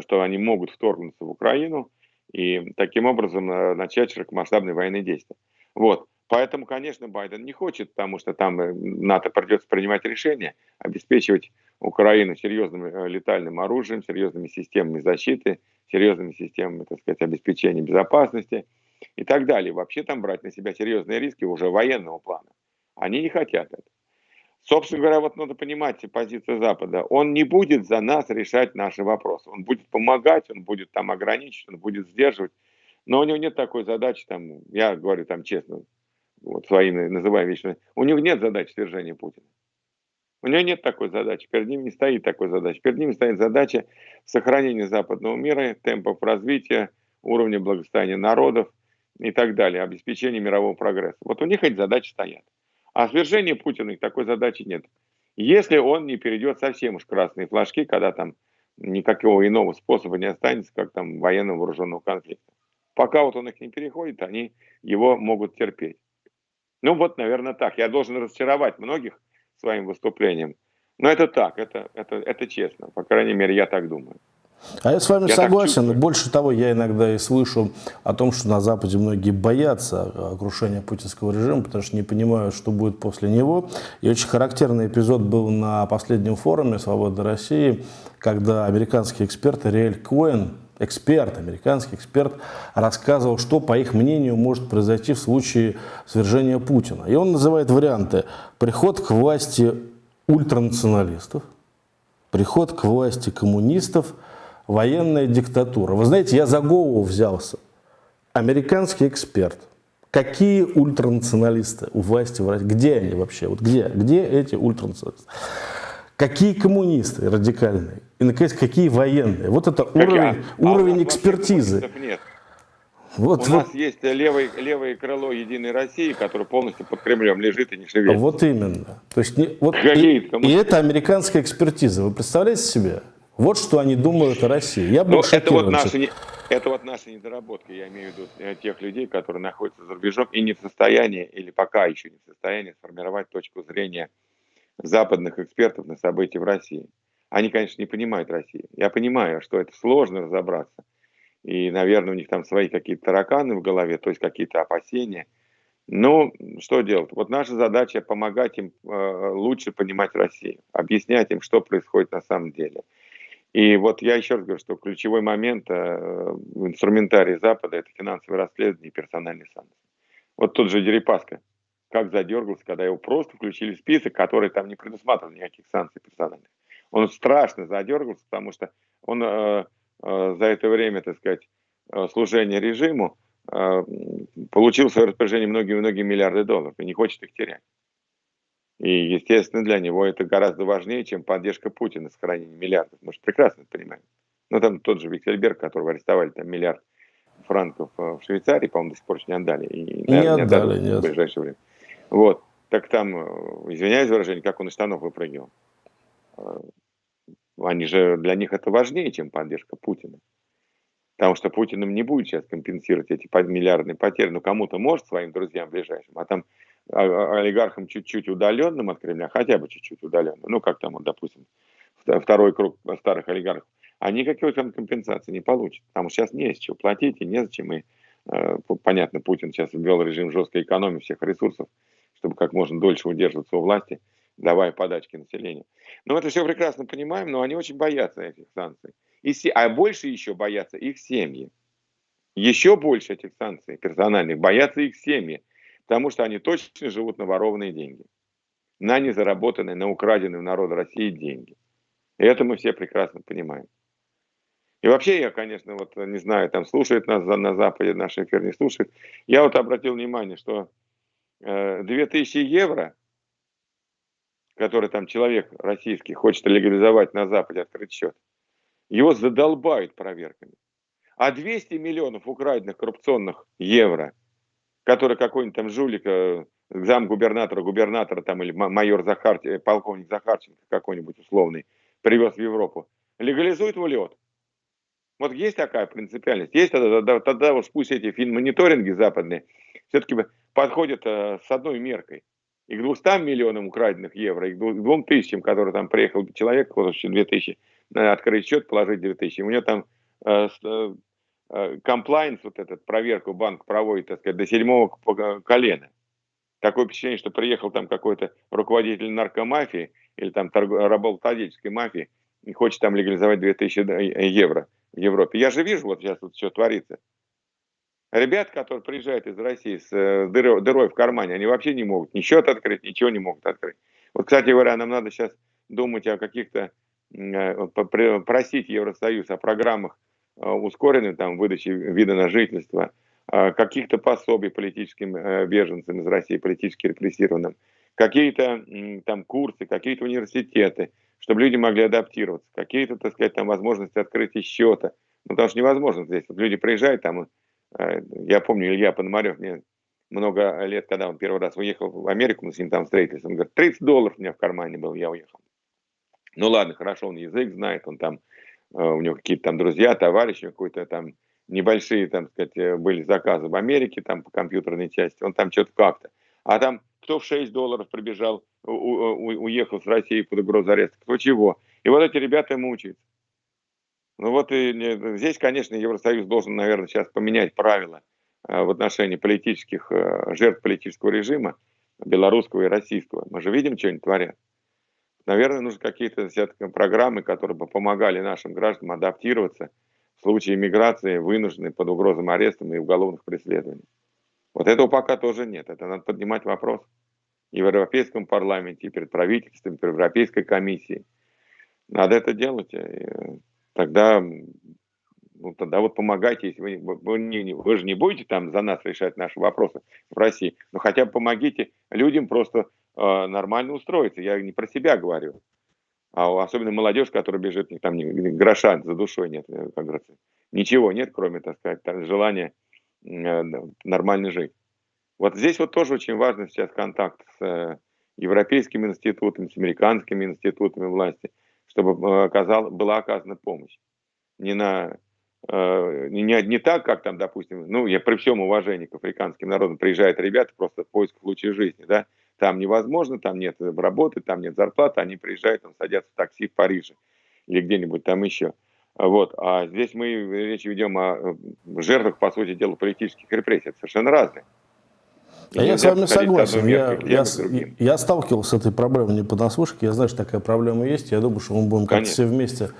что они могут вторгнуться в Украину и таким образом э, начать широкомасштабные военные действия. Вот. Поэтому, конечно, Байден не хочет, потому что там э, НАТО придется принимать решение, обеспечивать Украину серьезным э, летальным оружием, серьезными системами защиты, серьезными системами, так сказать, обеспечения безопасности и так далее. Вообще там брать на себя серьезные риски уже военного плана. Они не хотят это. Собственно говоря, вот надо понимать позицию Запада. Он не будет за нас решать наши вопросы. Он будет помогать, он будет там ограничивать, он будет сдерживать. Но у него нет такой задачи, там, я говорю там честно, вот свои называю вещи, у него нет задачи свержения Путина. У него нет такой задачи, перед ним не стоит такой задачи. Перед ним стоит задача сохранения западного мира, темпов развития, уровня благосостояния народов и так далее, обеспечения мирового прогресса. Вот у них эти задачи стоят. А свержение Путина такой задачи нет. Если он не перейдет совсем уж красные флажки, когда там никакого иного способа не останется, как там военного вооруженного конфликта. Пока вот он их не переходит, они его могут терпеть. Ну вот, наверное, так. Я должен разочаровать многих своим выступлением. Но это так, это, это, это честно. По крайней мере, я так думаю. А я с вами я согласен. Больше того, я иногда и слышу о том, что на Западе многие боятся крушения путинского режима, потому что не понимают, что будет после него. И очень характерный эпизод был на последнем форуме «Свобода России», когда американский эксперт Риэль Коэн, эксперт, американский эксперт, рассказывал, что, по их мнению, может произойти в случае свержения Путина. И он называет варианты. Приход к власти ультранационалистов, приход к власти коммунистов – военная диктатура. Вы знаете, я за голову взялся. Американский эксперт. Какие ультранационалисты у власти в России? Где они вообще? Вот где? Где эти ультранационалисты? Какие коммунисты радикальные? И, наконец, какие военные? Вот это как уровень, я? уровень а экспертизы. Нет. Вот, у вот. нас есть левое, левое крыло Единой России, которое полностью под Кремлем лежит и не шевелится. Вот именно. То есть, не, вот, и, и это американская экспертиза. Вы представляете себе? Вот что они думают о России. Я был ну, это вот, наши, это вот наши недоработки, я имею в виду э, тех людей, которые находятся за рубежом и не в состоянии, или пока еще не в состоянии сформировать точку зрения западных экспертов на события в России. Они, конечно, не понимают России. Я понимаю, что это сложно разобраться. И, наверное, у них там свои какие-то тараканы в голове, то есть какие-то опасения. Ну, что делать? Вот наша задача помогать им э, лучше понимать Россию, объяснять им, что происходит на самом деле – и вот я еще раз говорю, что ключевой момент э, в инструментарии Запада – это финансовые расследования и персональные санкции. Вот тот же Дерипаска, как задергался, когда его просто включили в список, который там не предусматривал никаких санкций персональных. Он страшно задергался, потому что он э, э, за это время, так сказать, э, служения режиму э, получил в свое распоряжение многие-многие миллиарды долларов и не хочет их терять. И, естественно, для него это гораздо важнее, чем поддержка Путина с хранением миллиардов. Мы же прекрасно это понимаем. Ну, там тот же Виксельберг, которого арестовали, там миллиард франков э, в Швейцарии, по-моему, до сих пор не отдали. И, наверное, не отдали, не отдали в ближайшее время. Вот. Так там, э, извиняюсь за выражение, как он из штанов выпрыгивал. Э, они же, для них это важнее, чем поддержка Путина. Потому что Путин им не будет сейчас компенсировать эти миллиардные потери. Ну, кому-то может, своим друзьям ближайшим, а там а, а, олигархам чуть-чуть удаленным от Кремля, хотя бы чуть-чуть удаленным, ну, как там, вот, допустим, второй круг старых олигархов, они никакой там компенсации не получат. Потому что сейчас не с чего платить и незачем. И, э, понятно, Путин сейчас ввел режим жесткой экономии всех ресурсов, чтобы как можно дольше удерживаться у власти, давая подачки населению. Но это все прекрасно понимаем, но они очень боятся этих санкций. И, а больше еще боятся их семьи. Еще больше этих санкций персональных боятся их семьи, потому что они точно живут на ворованные деньги, на незаработанные, на украденные у народа России деньги. И это мы все прекрасно понимаем. И вообще я, конечно, вот не знаю, там слушает нас на Западе, наш эфир не слушает. Я вот обратил внимание, что э, 2000 евро, который там человек российский хочет легализовать на Западе, открыть счет, его задолбают проверками. А 200 миллионов украденных коррупционных евро, которые какой-нибудь там жулик, э, замгубернатора, губернатора там или майор Захар, э, полковник Захарченко какой-нибудь условный, привез в Европу, легализует в лед. Вот есть такая принципиальность. Есть тогда, тогда, тогда уж пусть эти финмониторинги западные все-таки подходят э, с одной меркой. И к 200 миллионам украденных евро, и к 2000, которые там приехал человек, вот 2000, открыть счет, положить 2000. У него там э, э, комплайнс, вот этот, проверку банк проводит, так сказать, до седьмого колена. Такое впечатление, что приехал там какой-то руководитель наркомафии или там работодательской мафии и хочет там легализовать 2000 евро в Европе. Я же вижу, вот сейчас вот что творится. Ребят, которые приезжают из России с э, дырой, дырой в кармане, они вообще не могут ни счет открыть, ничего не могут открыть. Вот, кстати говоря, нам надо сейчас думать о каких-то, э, просить Евросоюз о программах э, ускоренной там, выдачи вида на жительство, каких-то пособий политическим беженцам из России, политически репрессированным, какие-то там курсы, какие-то университеты, чтобы люди могли адаптироваться, какие-то, так сказать, там возможности открытия счета. Ну, потому что невозможно здесь. Вот люди приезжают там, я помню, Илья Пономарев мне много лет, когда он первый раз уехал в Америку, мы с ним там встретились, он говорит, 30 долларов у меня в кармане был, я уехал. Ну ладно, хорошо, он язык знает, он там, э, у него какие-то там друзья, товарищи, какой-то там небольшие, там, сказать, э, были заказы в Америке, там, по компьютерной части, он там что-то как-то. А там кто в 6 долларов прибежал, у, у, уехал с России под угрозу ареста, кто чего. И вот эти ребята мучаются. Ну вот и здесь, конечно, Евросоюз должен, наверное, сейчас поменять правила э, в отношении политических э, жертв политического режима, белорусского и российского. Мы же видим, что они творят. Наверное, нужны какие-то программы, которые бы помогали нашим гражданам адаптироваться в случае миграции, вынужденной под угрозом ареста и уголовных преследований. Вот этого пока тоже нет. Это надо поднимать вопрос и в Европейском парламенте, и перед правительством, и перед Европейской комиссией. Надо это делать. Тогда, ну, тогда вот помогайте, если вы, вы, не, вы же не будете там за нас решать наши вопросы в России, но хотя бы помогите людям просто э, нормально устроиться. Я не про себя говорю. А особенно молодежь, которая бежит, там ни, гроша за душой нет, э, как говорится. Ничего нет, кроме, так сказать, желания Э, нормально жить. Вот здесь вот тоже очень важно сейчас контакт с э, европейскими институтами, с американскими институтами власти, чтобы э, оказал, была оказана помощь. Не, на, не, не так, как там, допустим, ну, я при всем уважении к африканским народам, приезжают ребята просто в поисках лучшей жизни, да, там невозможно, там нет работы, там нет зарплаты, они приезжают, там садятся в такси в Париже или где-нибудь там еще. Вот. А здесь мы речь ведем о э, жертвах, по сути дела, политических репрессий. Это совершенно разные. А я с вами согласен. Я, я, я сталкивался с этой проблемой не понаслышке. Я знаю, что такая проблема есть. Я думаю, что мы будем как-то все вместе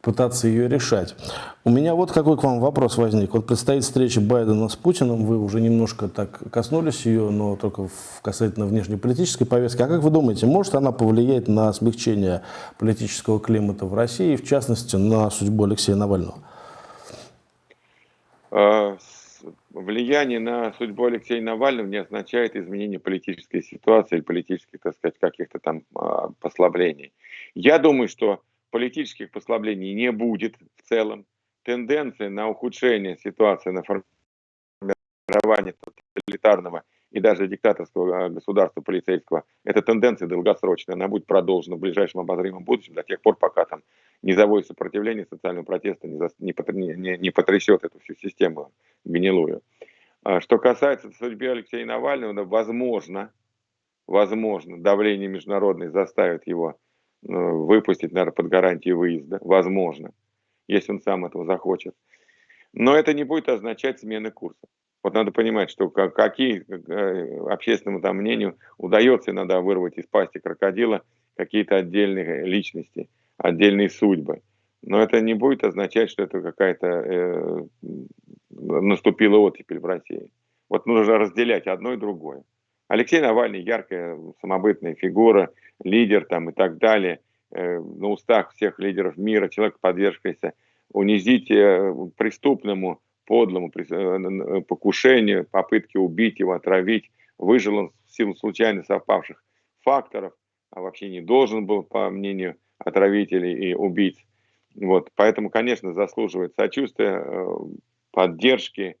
пытаться ее решать. У меня вот какой к вам вопрос возник. Вот предстоит встреча Байдена с Путиным, вы уже немножко так коснулись ее, но только в касательно внешнеполитической повестки. А как вы думаете, может она повлиять на смягчение политического климата в России, в частности, на судьбу Алексея Навального? Влияние на судьбу Алексея Навального не означает изменение политической ситуации или политических, так сказать, каких-то там а, послаблений. Я думаю, что политических послаблений не будет в целом. Тенденция на ухудшение ситуации, на формирование тоталитарного и даже диктаторского а, государства полицейского, эта тенденция долгосрочная, она будет продолжена в ближайшем обозримом будущем до тех пор, пока там низовое сопротивление социального протеста не, не, не, не потрясет эту всю систему гнилую. А что касается судьбы Алексея Навального, возможно, возможно, давление международное заставит его ну, выпустить, наверное, под гарантией выезда, возможно, если он сам этого захочет. Но это не будет означать смены курса. Вот надо понимать, что какие э, общественному там мнению удается иногда вырвать из пасти крокодила какие-то отдельные личности, отдельные судьбы. Но это не будет означать, что это какая-то э, наступила оттепель в России. Вот нужно разделять одно и другое. Алексей Навальный яркая самобытная фигура, лидер там и так далее, э, на устах всех лидеров мира, человек, подвергшийся унизить э, преступному, подлому э, покушению, попытке убить его, отравить, выжил он в силу случайно совпавших факторов, а вообще не должен был, по мнению отравителей и убийц. Вот, поэтому, конечно, заслуживает сочувствия, поддержки,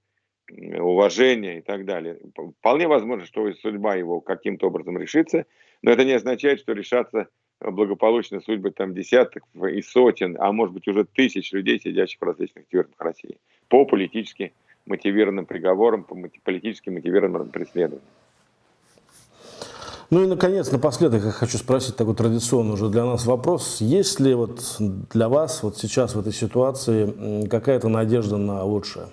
уважения и так далее. Вполне возможно, что судьба его каким-то образом решится, но это не означает, что решатся благополучно судьбы там десятков и сотен, а может быть уже тысяч людей, сидящих в различных тюрьмах России, по политически мотивированным приговорам, по политически мотивированным преследованиям. Ну и, наконец, напоследок я хочу спросить такой традиционный уже для нас вопрос. Есть ли вот для вас вот сейчас в этой ситуации какая-то надежда на лучшее?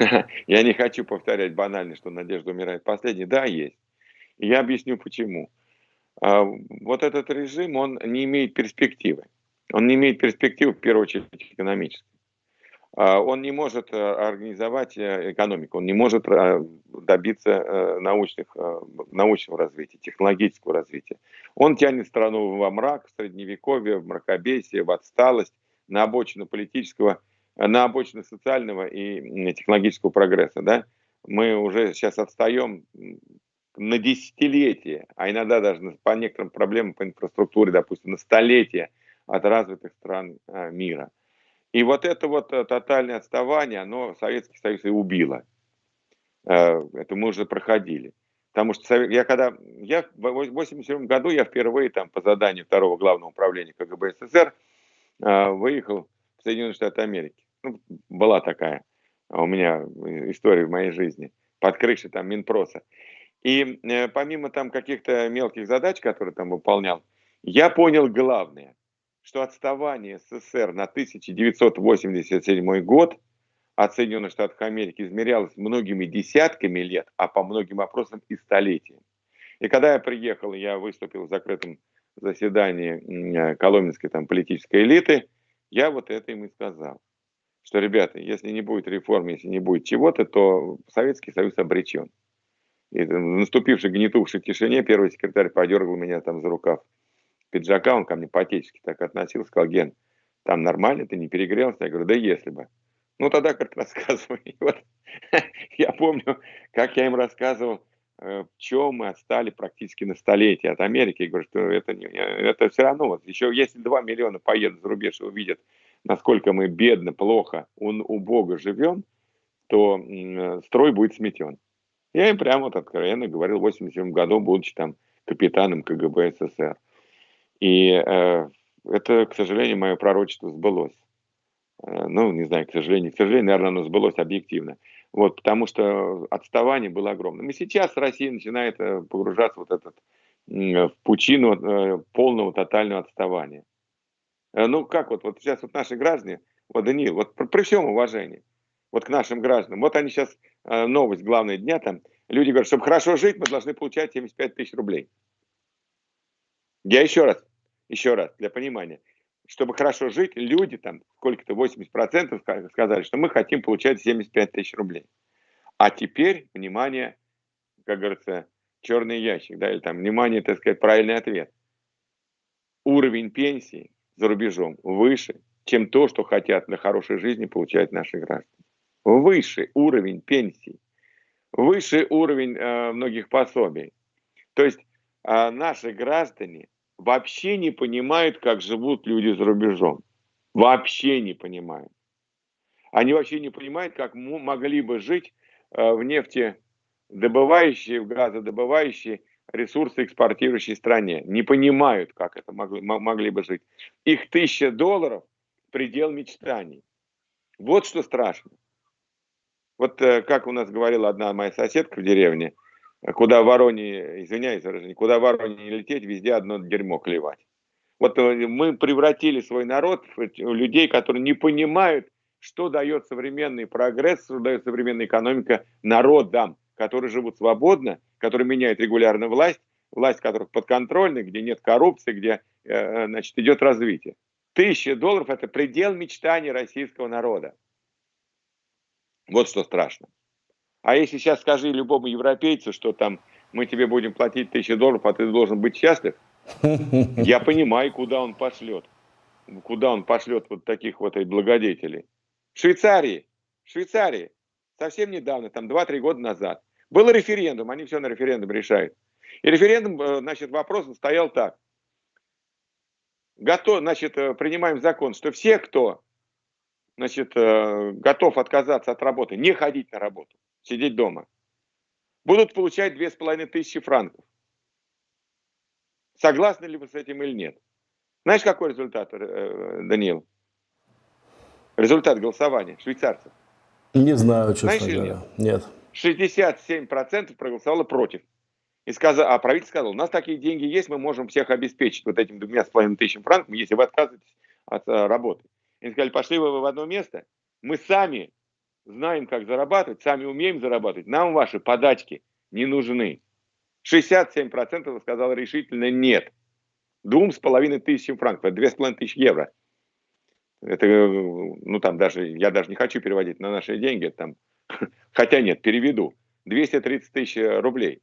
*laughs* Я не хочу повторять банально, что надежда умирает последней. Да, есть. И я объясню почему. А, вот этот режим, он не имеет перспективы. Он не имеет перспективы, в первую очередь, экономической. А, он не может э, организовать э, экономику, он не может э, добиться научных, научного развития, технологического развития. Он тянет страну во мрак, в средневековье, в мракобесие, в отсталость, на обочину политического, на обочину социального и технологического прогресса. Да? Мы уже сейчас отстаем на десятилетия, а иногда даже по некоторым проблемам по инфраструктуре, допустим, на столетия от развитых стран мира. И вот это вот э, тотальное отставание, оно Советский Союз и убило. Э, это мы уже проходили. Потому что я когда, я в 1987 году я впервые там по заданию второго главного управления КГБ СССР э, выехал в Соединенные Штаты Америки. Ну, была такая у меня история в моей жизни. Под крышей там Минпроса. И помимо там каких-то мелких задач, которые там выполнял, я понял главное – что отставание СССР на 1987 год от Соединенных Штатов Америки измерялось многими десятками лет, а по многим вопросам и столетиями. И когда я приехал, я выступил в закрытом заседании коломенской там, политической элиты, я вот это им и сказал, что, ребята, если не будет реформ, если не будет чего-то, то Советский Союз обречен. И в наступившей гнетувшей тишине первый секретарь подергал меня там за рукав пиджака, он ко мне по-отечески так относился, сказал, Ген, там нормально, ты не перегрелся? Я говорю, да если бы. Ну, тогда как рассказывай. *laughs* Вот, я помню, как я им рассказывал, э, в чем мы отстали практически на столетие от Америки. Я говорю, что это, не, это все равно, вот еще если 2 миллиона поедут за рубеж и увидят, насколько мы бедно, плохо, он, убого живем, то э, строй будет сметен. Я им прямо вот откровенно говорил в 87 году, будучи там капитаном КГБ СССР. И э, это, к сожалению, мое пророчество сбылось. Э, ну, не знаю, к сожалению, к сожалению, наверное, оно сбылось объективно. Вот, потому что отставание было огромным. И сейчас Россия начинает э, погружаться вот этот, в пучину э, полного тотального отставания. Э, ну, как вот, вот сейчас вот наши граждане, вот, Даниил, вот при, при всем уважении, вот к нашим гражданам, вот они сейчас, новость главная дня там, люди говорят, чтобы хорошо жить, мы должны получать 75 тысяч рублей. Я еще раз еще раз, для понимания, чтобы хорошо жить, люди там, сколько-то 80% сказали, что мы хотим получать 75 тысяч рублей. А теперь, внимание, как говорится, черный ящик, да, или там, внимание, так сказать, правильный ответ. Уровень пенсии за рубежом выше, чем то, что хотят для хорошей жизни получать наши граждане. Выше уровень пенсий, выше уровень э, многих пособий. То есть э, наши граждане вообще не понимают, как живут люди за рубежом. Вообще не понимают. Они вообще не понимают, как могли бы жить э, в нефтедобывающей, в газодобывающей, ресурсы экспортирующей стране. Не понимают, как это могли, могли бы жить. Их тысяча долларов – предел мечтаний. Вот что страшно. Вот э, как у нас говорила одна моя соседка в деревне, куда вороне, извиняюсь за куда вороне не лететь, везде одно дерьмо клевать. Вот э, мы превратили свой народ в людей, которые не понимают, что дает современный прогресс, что дает современная экономика народам, которые живут свободно, которые меняют регулярно власть, власть которых подконтрольна, где нет коррупции, где э, значит, идет развитие. Тысяча долларов – это предел мечтаний российского народа. Вот что страшно. А если сейчас скажи любому европейцу, что там мы тебе будем платить тысячу долларов, а ты должен быть счастлив, *laughs* я понимаю, куда он пошлет. Куда он пошлет вот таких вот благодетелей. В Швейцарии, в Швейцарии, совсем недавно, там 2-3 года назад, был референдум, они все на референдум решают. И референдум, э, значит, вопрос стоял так. Готов, значит, э, принимаем закон, что все, кто, значит, э, готов отказаться от работы, не ходить на работу, сидеть дома, будут получать 2500 франков. Согласны ли вы с этим или нет? Знаешь, какой результат, Даниил? Результат голосования швейцарцев. Не знаю, честно Знаешь, говоря. Нет. нет. 67% проголосовало против. И сказал, а правительство сказало, у нас такие деньги есть, мы можем всех обеспечить вот этим двумя с половиной тысячами франков, если вы отказываетесь от а, работы. И сказали, пошли вы в одно место, мы сами знаем, как зарабатывать, сами умеем зарабатывать, нам ваши подачки не нужны. 67% сказал решительно нет. Двум с половиной тысячам франков, это две с половиной тысячи евро. Это, ну там даже, я даже не хочу переводить на наши деньги, там, *laughs* хотя нет, переведу. 230 тысяч рублей.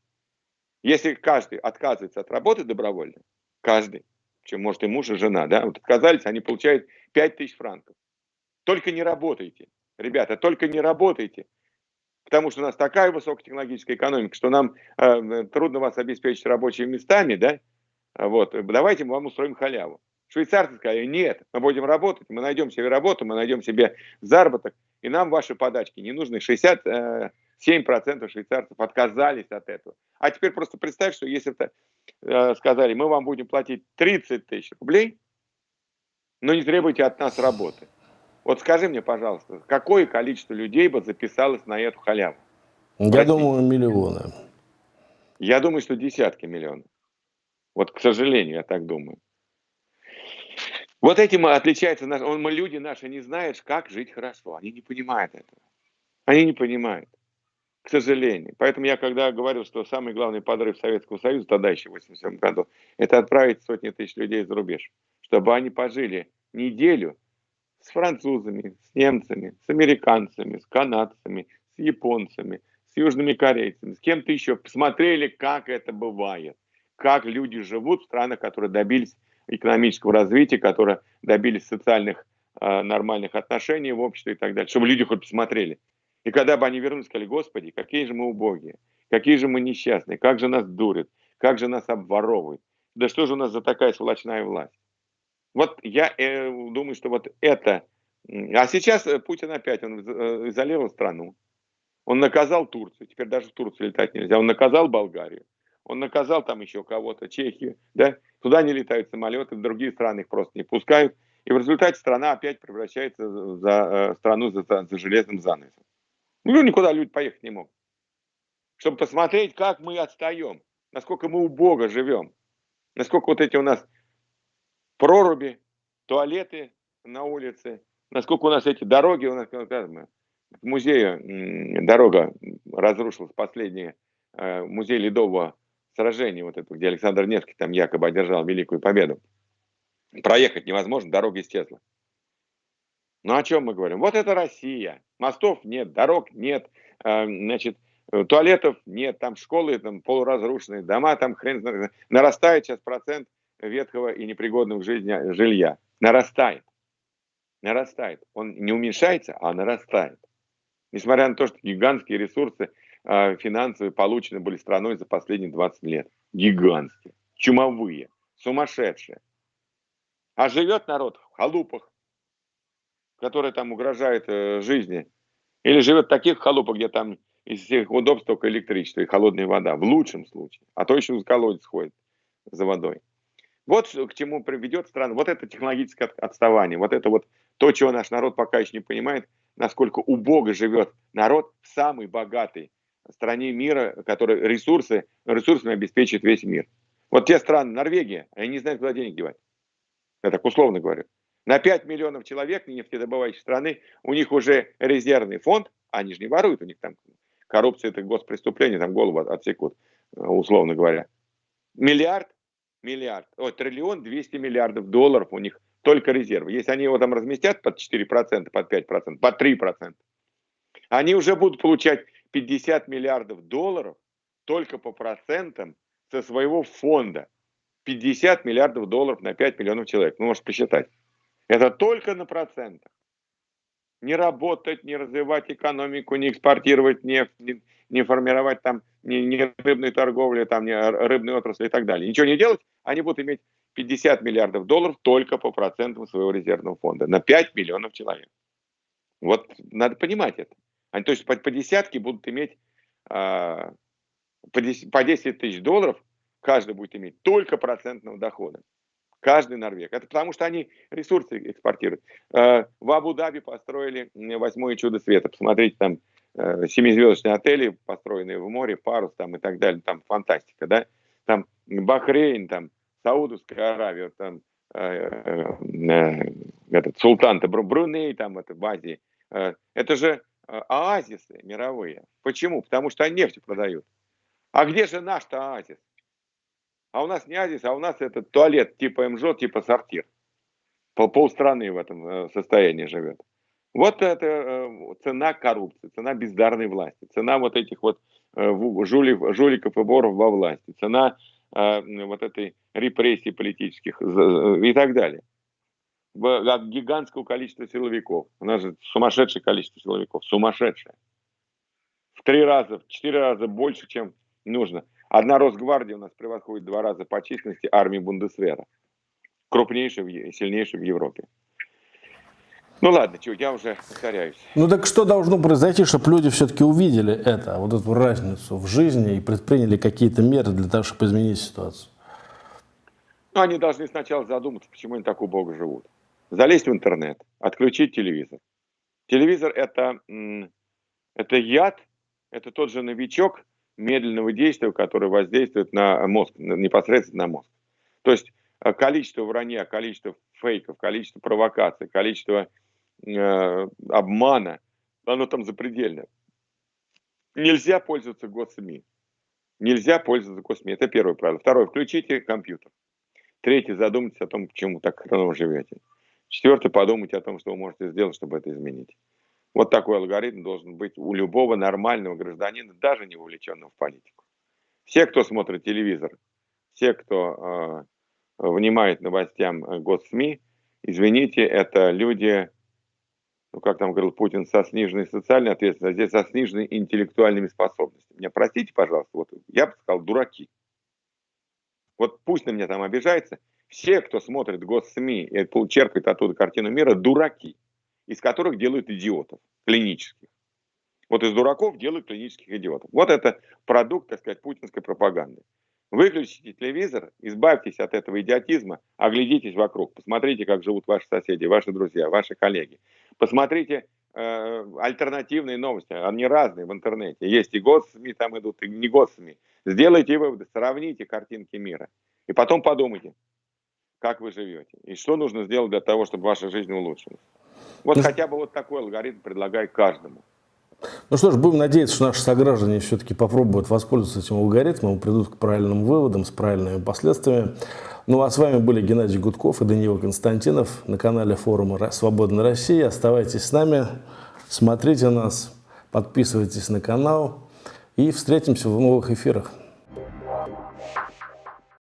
Если каждый отказывается от работы добровольно, каждый, чем может и муж, и жена, да, вот отказались, они получают 5 тысяч франков. Только не работайте, ребята, только не работайте, потому что у нас такая высокотехнологическая экономика, что нам э, трудно вас обеспечить рабочими местами, да, вот, давайте мы вам устроим халяву. Швейцарцы сказали, нет, мы будем работать, мы найдем себе работу, мы найдем себе заработок, и нам ваши подачки не нужны. 67% э, швейцарцев отказались от этого. А теперь просто представь, что если бы э, сказали, мы вам будем платить 30 тысяч рублей, но не требуйте от нас работы. Вот скажи мне, пожалуйста, какое количество людей бы записалось на эту халяву? Я Простите. думаю, миллионы. Я думаю, что десятки миллионов. Вот, к сожалению, я так думаю. Вот этим отличается, мы, люди наши не знают, как жить хорошо. Они не понимают этого. Они не понимают, к сожалению. Поэтому я когда говорил, что самый главный подрыв Советского Союза, тогда еще в 87 году, это отправить сотни тысяч людей за рубеж, чтобы они пожили неделю с французами, с немцами, с американцами, с канадцами, с японцами, с южными корейцами, с кем-то еще, посмотрели, как это бывает, как люди живут в странах, которые добились экономического развития, которые добились социальных э, нормальных отношений в обществе и так далее, чтобы люди хоть посмотрели. И когда бы они вернулись, сказали, Господи, какие же мы убогие, какие же мы несчастные, как же нас дурят, как же нас обворовывают. Да что же у нас за такая сволочная власть? Вот я э, думаю, что вот это... А сейчас э, Путин опять, он э, изолировал страну, он наказал Турцию, теперь даже в Турцию летать нельзя, он наказал Болгарию, он наказал там еще кого-то, Чехию, да, туда не летают самолеты, в другие страны их просто не пускают, и в результате страна опять превращается за э, страну за, за железным занавесом. Ну, никуда люди поехать не могут. Чтобы посмотреть, как мы отстаем, насколько мы убого живем, насколько вот эти у нас проруби, туалеты на улице, насколько у нас эти дороги, у нас в музее дорога разрушилась, последняя, э, музей Ледового сражение вот это, где Александр Невский там якобы одержал великую победу. Проехать невозможно, дорога исчезла. Ну о чем мы говорим? Вот это Россия. Мостов нет, дорог нет, э, значит, туалетов нет, там школы там полуразрушенные, дома там хрен нарастает сейчас процент ветхого и непригодного к жизни жилья. Нарастает. Нарастает. Он не уменьшается, а нарастает. Несмотря на то, что гигантские ресурсы финансовые получены были страной за последние 20 лет. Гигантские, чумовые, сумасшедшая. А живет народ в халупах, которые там угрожают э, жизни. Или живет в таких халупах, где там из всех удобств только электричество и холодная вода, в лучшем случае. А то еще в колодец ходит за водой. Вот к чему приведет страна. Вот это технологическое отставание, вот это вот то, чего наш народ пока еще не понимает, насколько убого живет народ в самой богатой стране мира, который ресурсы, ресурсами обеспечит весь мир. Вот те страны, Норвегия, они не знают, куда денег девать. Я так условно говорю. На 5 миллионов человек нефтедобывающей страны у них уже резервный фонд, они же не воруют, у них там коррупция это госпреступление, там голову отсекут, условно говоря. Миллиард, миллиард, о, триллион 200 миллиардов долларов у них только резервы. Если они его там разместят под 4%, под 5%, под 3%, они уже будут получать 50 миллиардов долларов только по процентам со своего фонда. 50 миллиардов долларов на 5 миллионов человек. Ну, можете посчитать. Это только на процентах. Не работать, не развивать экономику, не экспортировать нефть, не, не формировать там ни, ни рыбной торговли, там, ни рыбной отрасли и так далее. Ничего не делать, они будут иметь 50 миллиардов долларов только по процентам своего резервного фонда на 5 миллионов человек. Вот надо понимать это. Они, то есть по, по десятке будут иметь э, по, 10, по 10 тысяч долларов, каждый будет иметь только процентного дохода. Каждый норвег. Это потому, что они ресурсы экспортируют. Э, в Абу-Даби построили восьмое чудо света. Посмотрите, там э, семизвездочные отели, построенные в море, парус там и так далее. Там фантастика, да? Там Бахрейн, там Саудовская Аравия, там э, этот султан Бруней, там это в Азии. Это же оазисы мировые. Почему? Потому что они нефть продают. А где же наш-то оазис? А у нас не оазис, а у нас это туалет типа МЖО, типа сортир. Пол, полстраны в этом э, состоянии живет. Вот это э, цена коррупции, цена бездарной власти, цена вот этих вот жуликов, жуликов и боров во власти, цена вот этой репрессии политических и так далее. От гигантского количества силовиков. У нас же сумасшедшее количество силовиков, сумасшедшее. В три раза, в четыре раза больше, чем нужно. Одна Росгвардия у нас превосходит два раза по численности армии Бундесвера. Крупнейшая и сильнейшая в Европе. Ну ладно, чё, я уже повторяюсь. Ну так что должно произойти, чтобы люди все-таки увидели это, вот эту разницу в жизни и предприняли какие-то меры для того, чтобы изменить ситуацию? Ну, они должны сначала задуматься, почему они так убого живут. Залезть в интернет, отключить телевизор. Телевизор это, это яд, это тот же новичок, медленного действия, которое воздействует на мозг, непосредственно на мозг. То есть э, количество вранья, количество фейков, количество провокаций, количество э, обмана, оно там запредельное. Нельзя пользоваться госсми. Нельзя пользоваться госсми. Это первое правило. Второе. Включите компьютер. Третье. Задумайтесь о том, почему так хреново живете. Четвертое. Подумайте о том, что вы можете сделать, чтобы это изменить. Вот такой алгоритм должен быть у любого нормального гражданина, даже не вовлеченного в политику. Все, кто смотрит телевизор, все, кто э, внимает новостям э, госсми, извините, это люди, ну как там говорил Путин, со сниженной социальной ответственностью, а здесь со сниженной интеллектуальными способностями. Меня простите, пожалуйста, вот я бы сказал, дураки. Вот пусть на меня там обижается, все, кто смотрит госсми и черпает оттуда картину мира, дураки из которых делают идиотов клинических. Вот из дураков делают клинических идиотов. Вот это продукт, так сказать, путинской пропаганды. Выключите телевизор, избавьтесь от этого идиотизма, оглядитесь вокруг, посмотрите, как живут ваши соседи, ваши друзья, ваши коллеги. Посмотрите э, альтернативные новости, они разные в интернете. Есть и госсми там идут, и не госсми. Сделайте выводы, сравните картинки мира. И потом подумайте, как вы живете, и что нужно сделать для того, чтобы ваша жизнь улучшилась. Вот ну, хотя бы вот такой алгоритм предлагаю каждому. Ну что ж, будем надеяться, что наши сограждане все-таки попробуют воспользоваться этим алгоритмом, придут к правильным выводам с правильными последствиями. Ну а с вами были Геннадий Гудков и Даниил Константинов на канале форума «Свободная Россия». Оставайтесь с нами, смотрите нас, подписывайтесь на канал и встретимся в новых эфирах.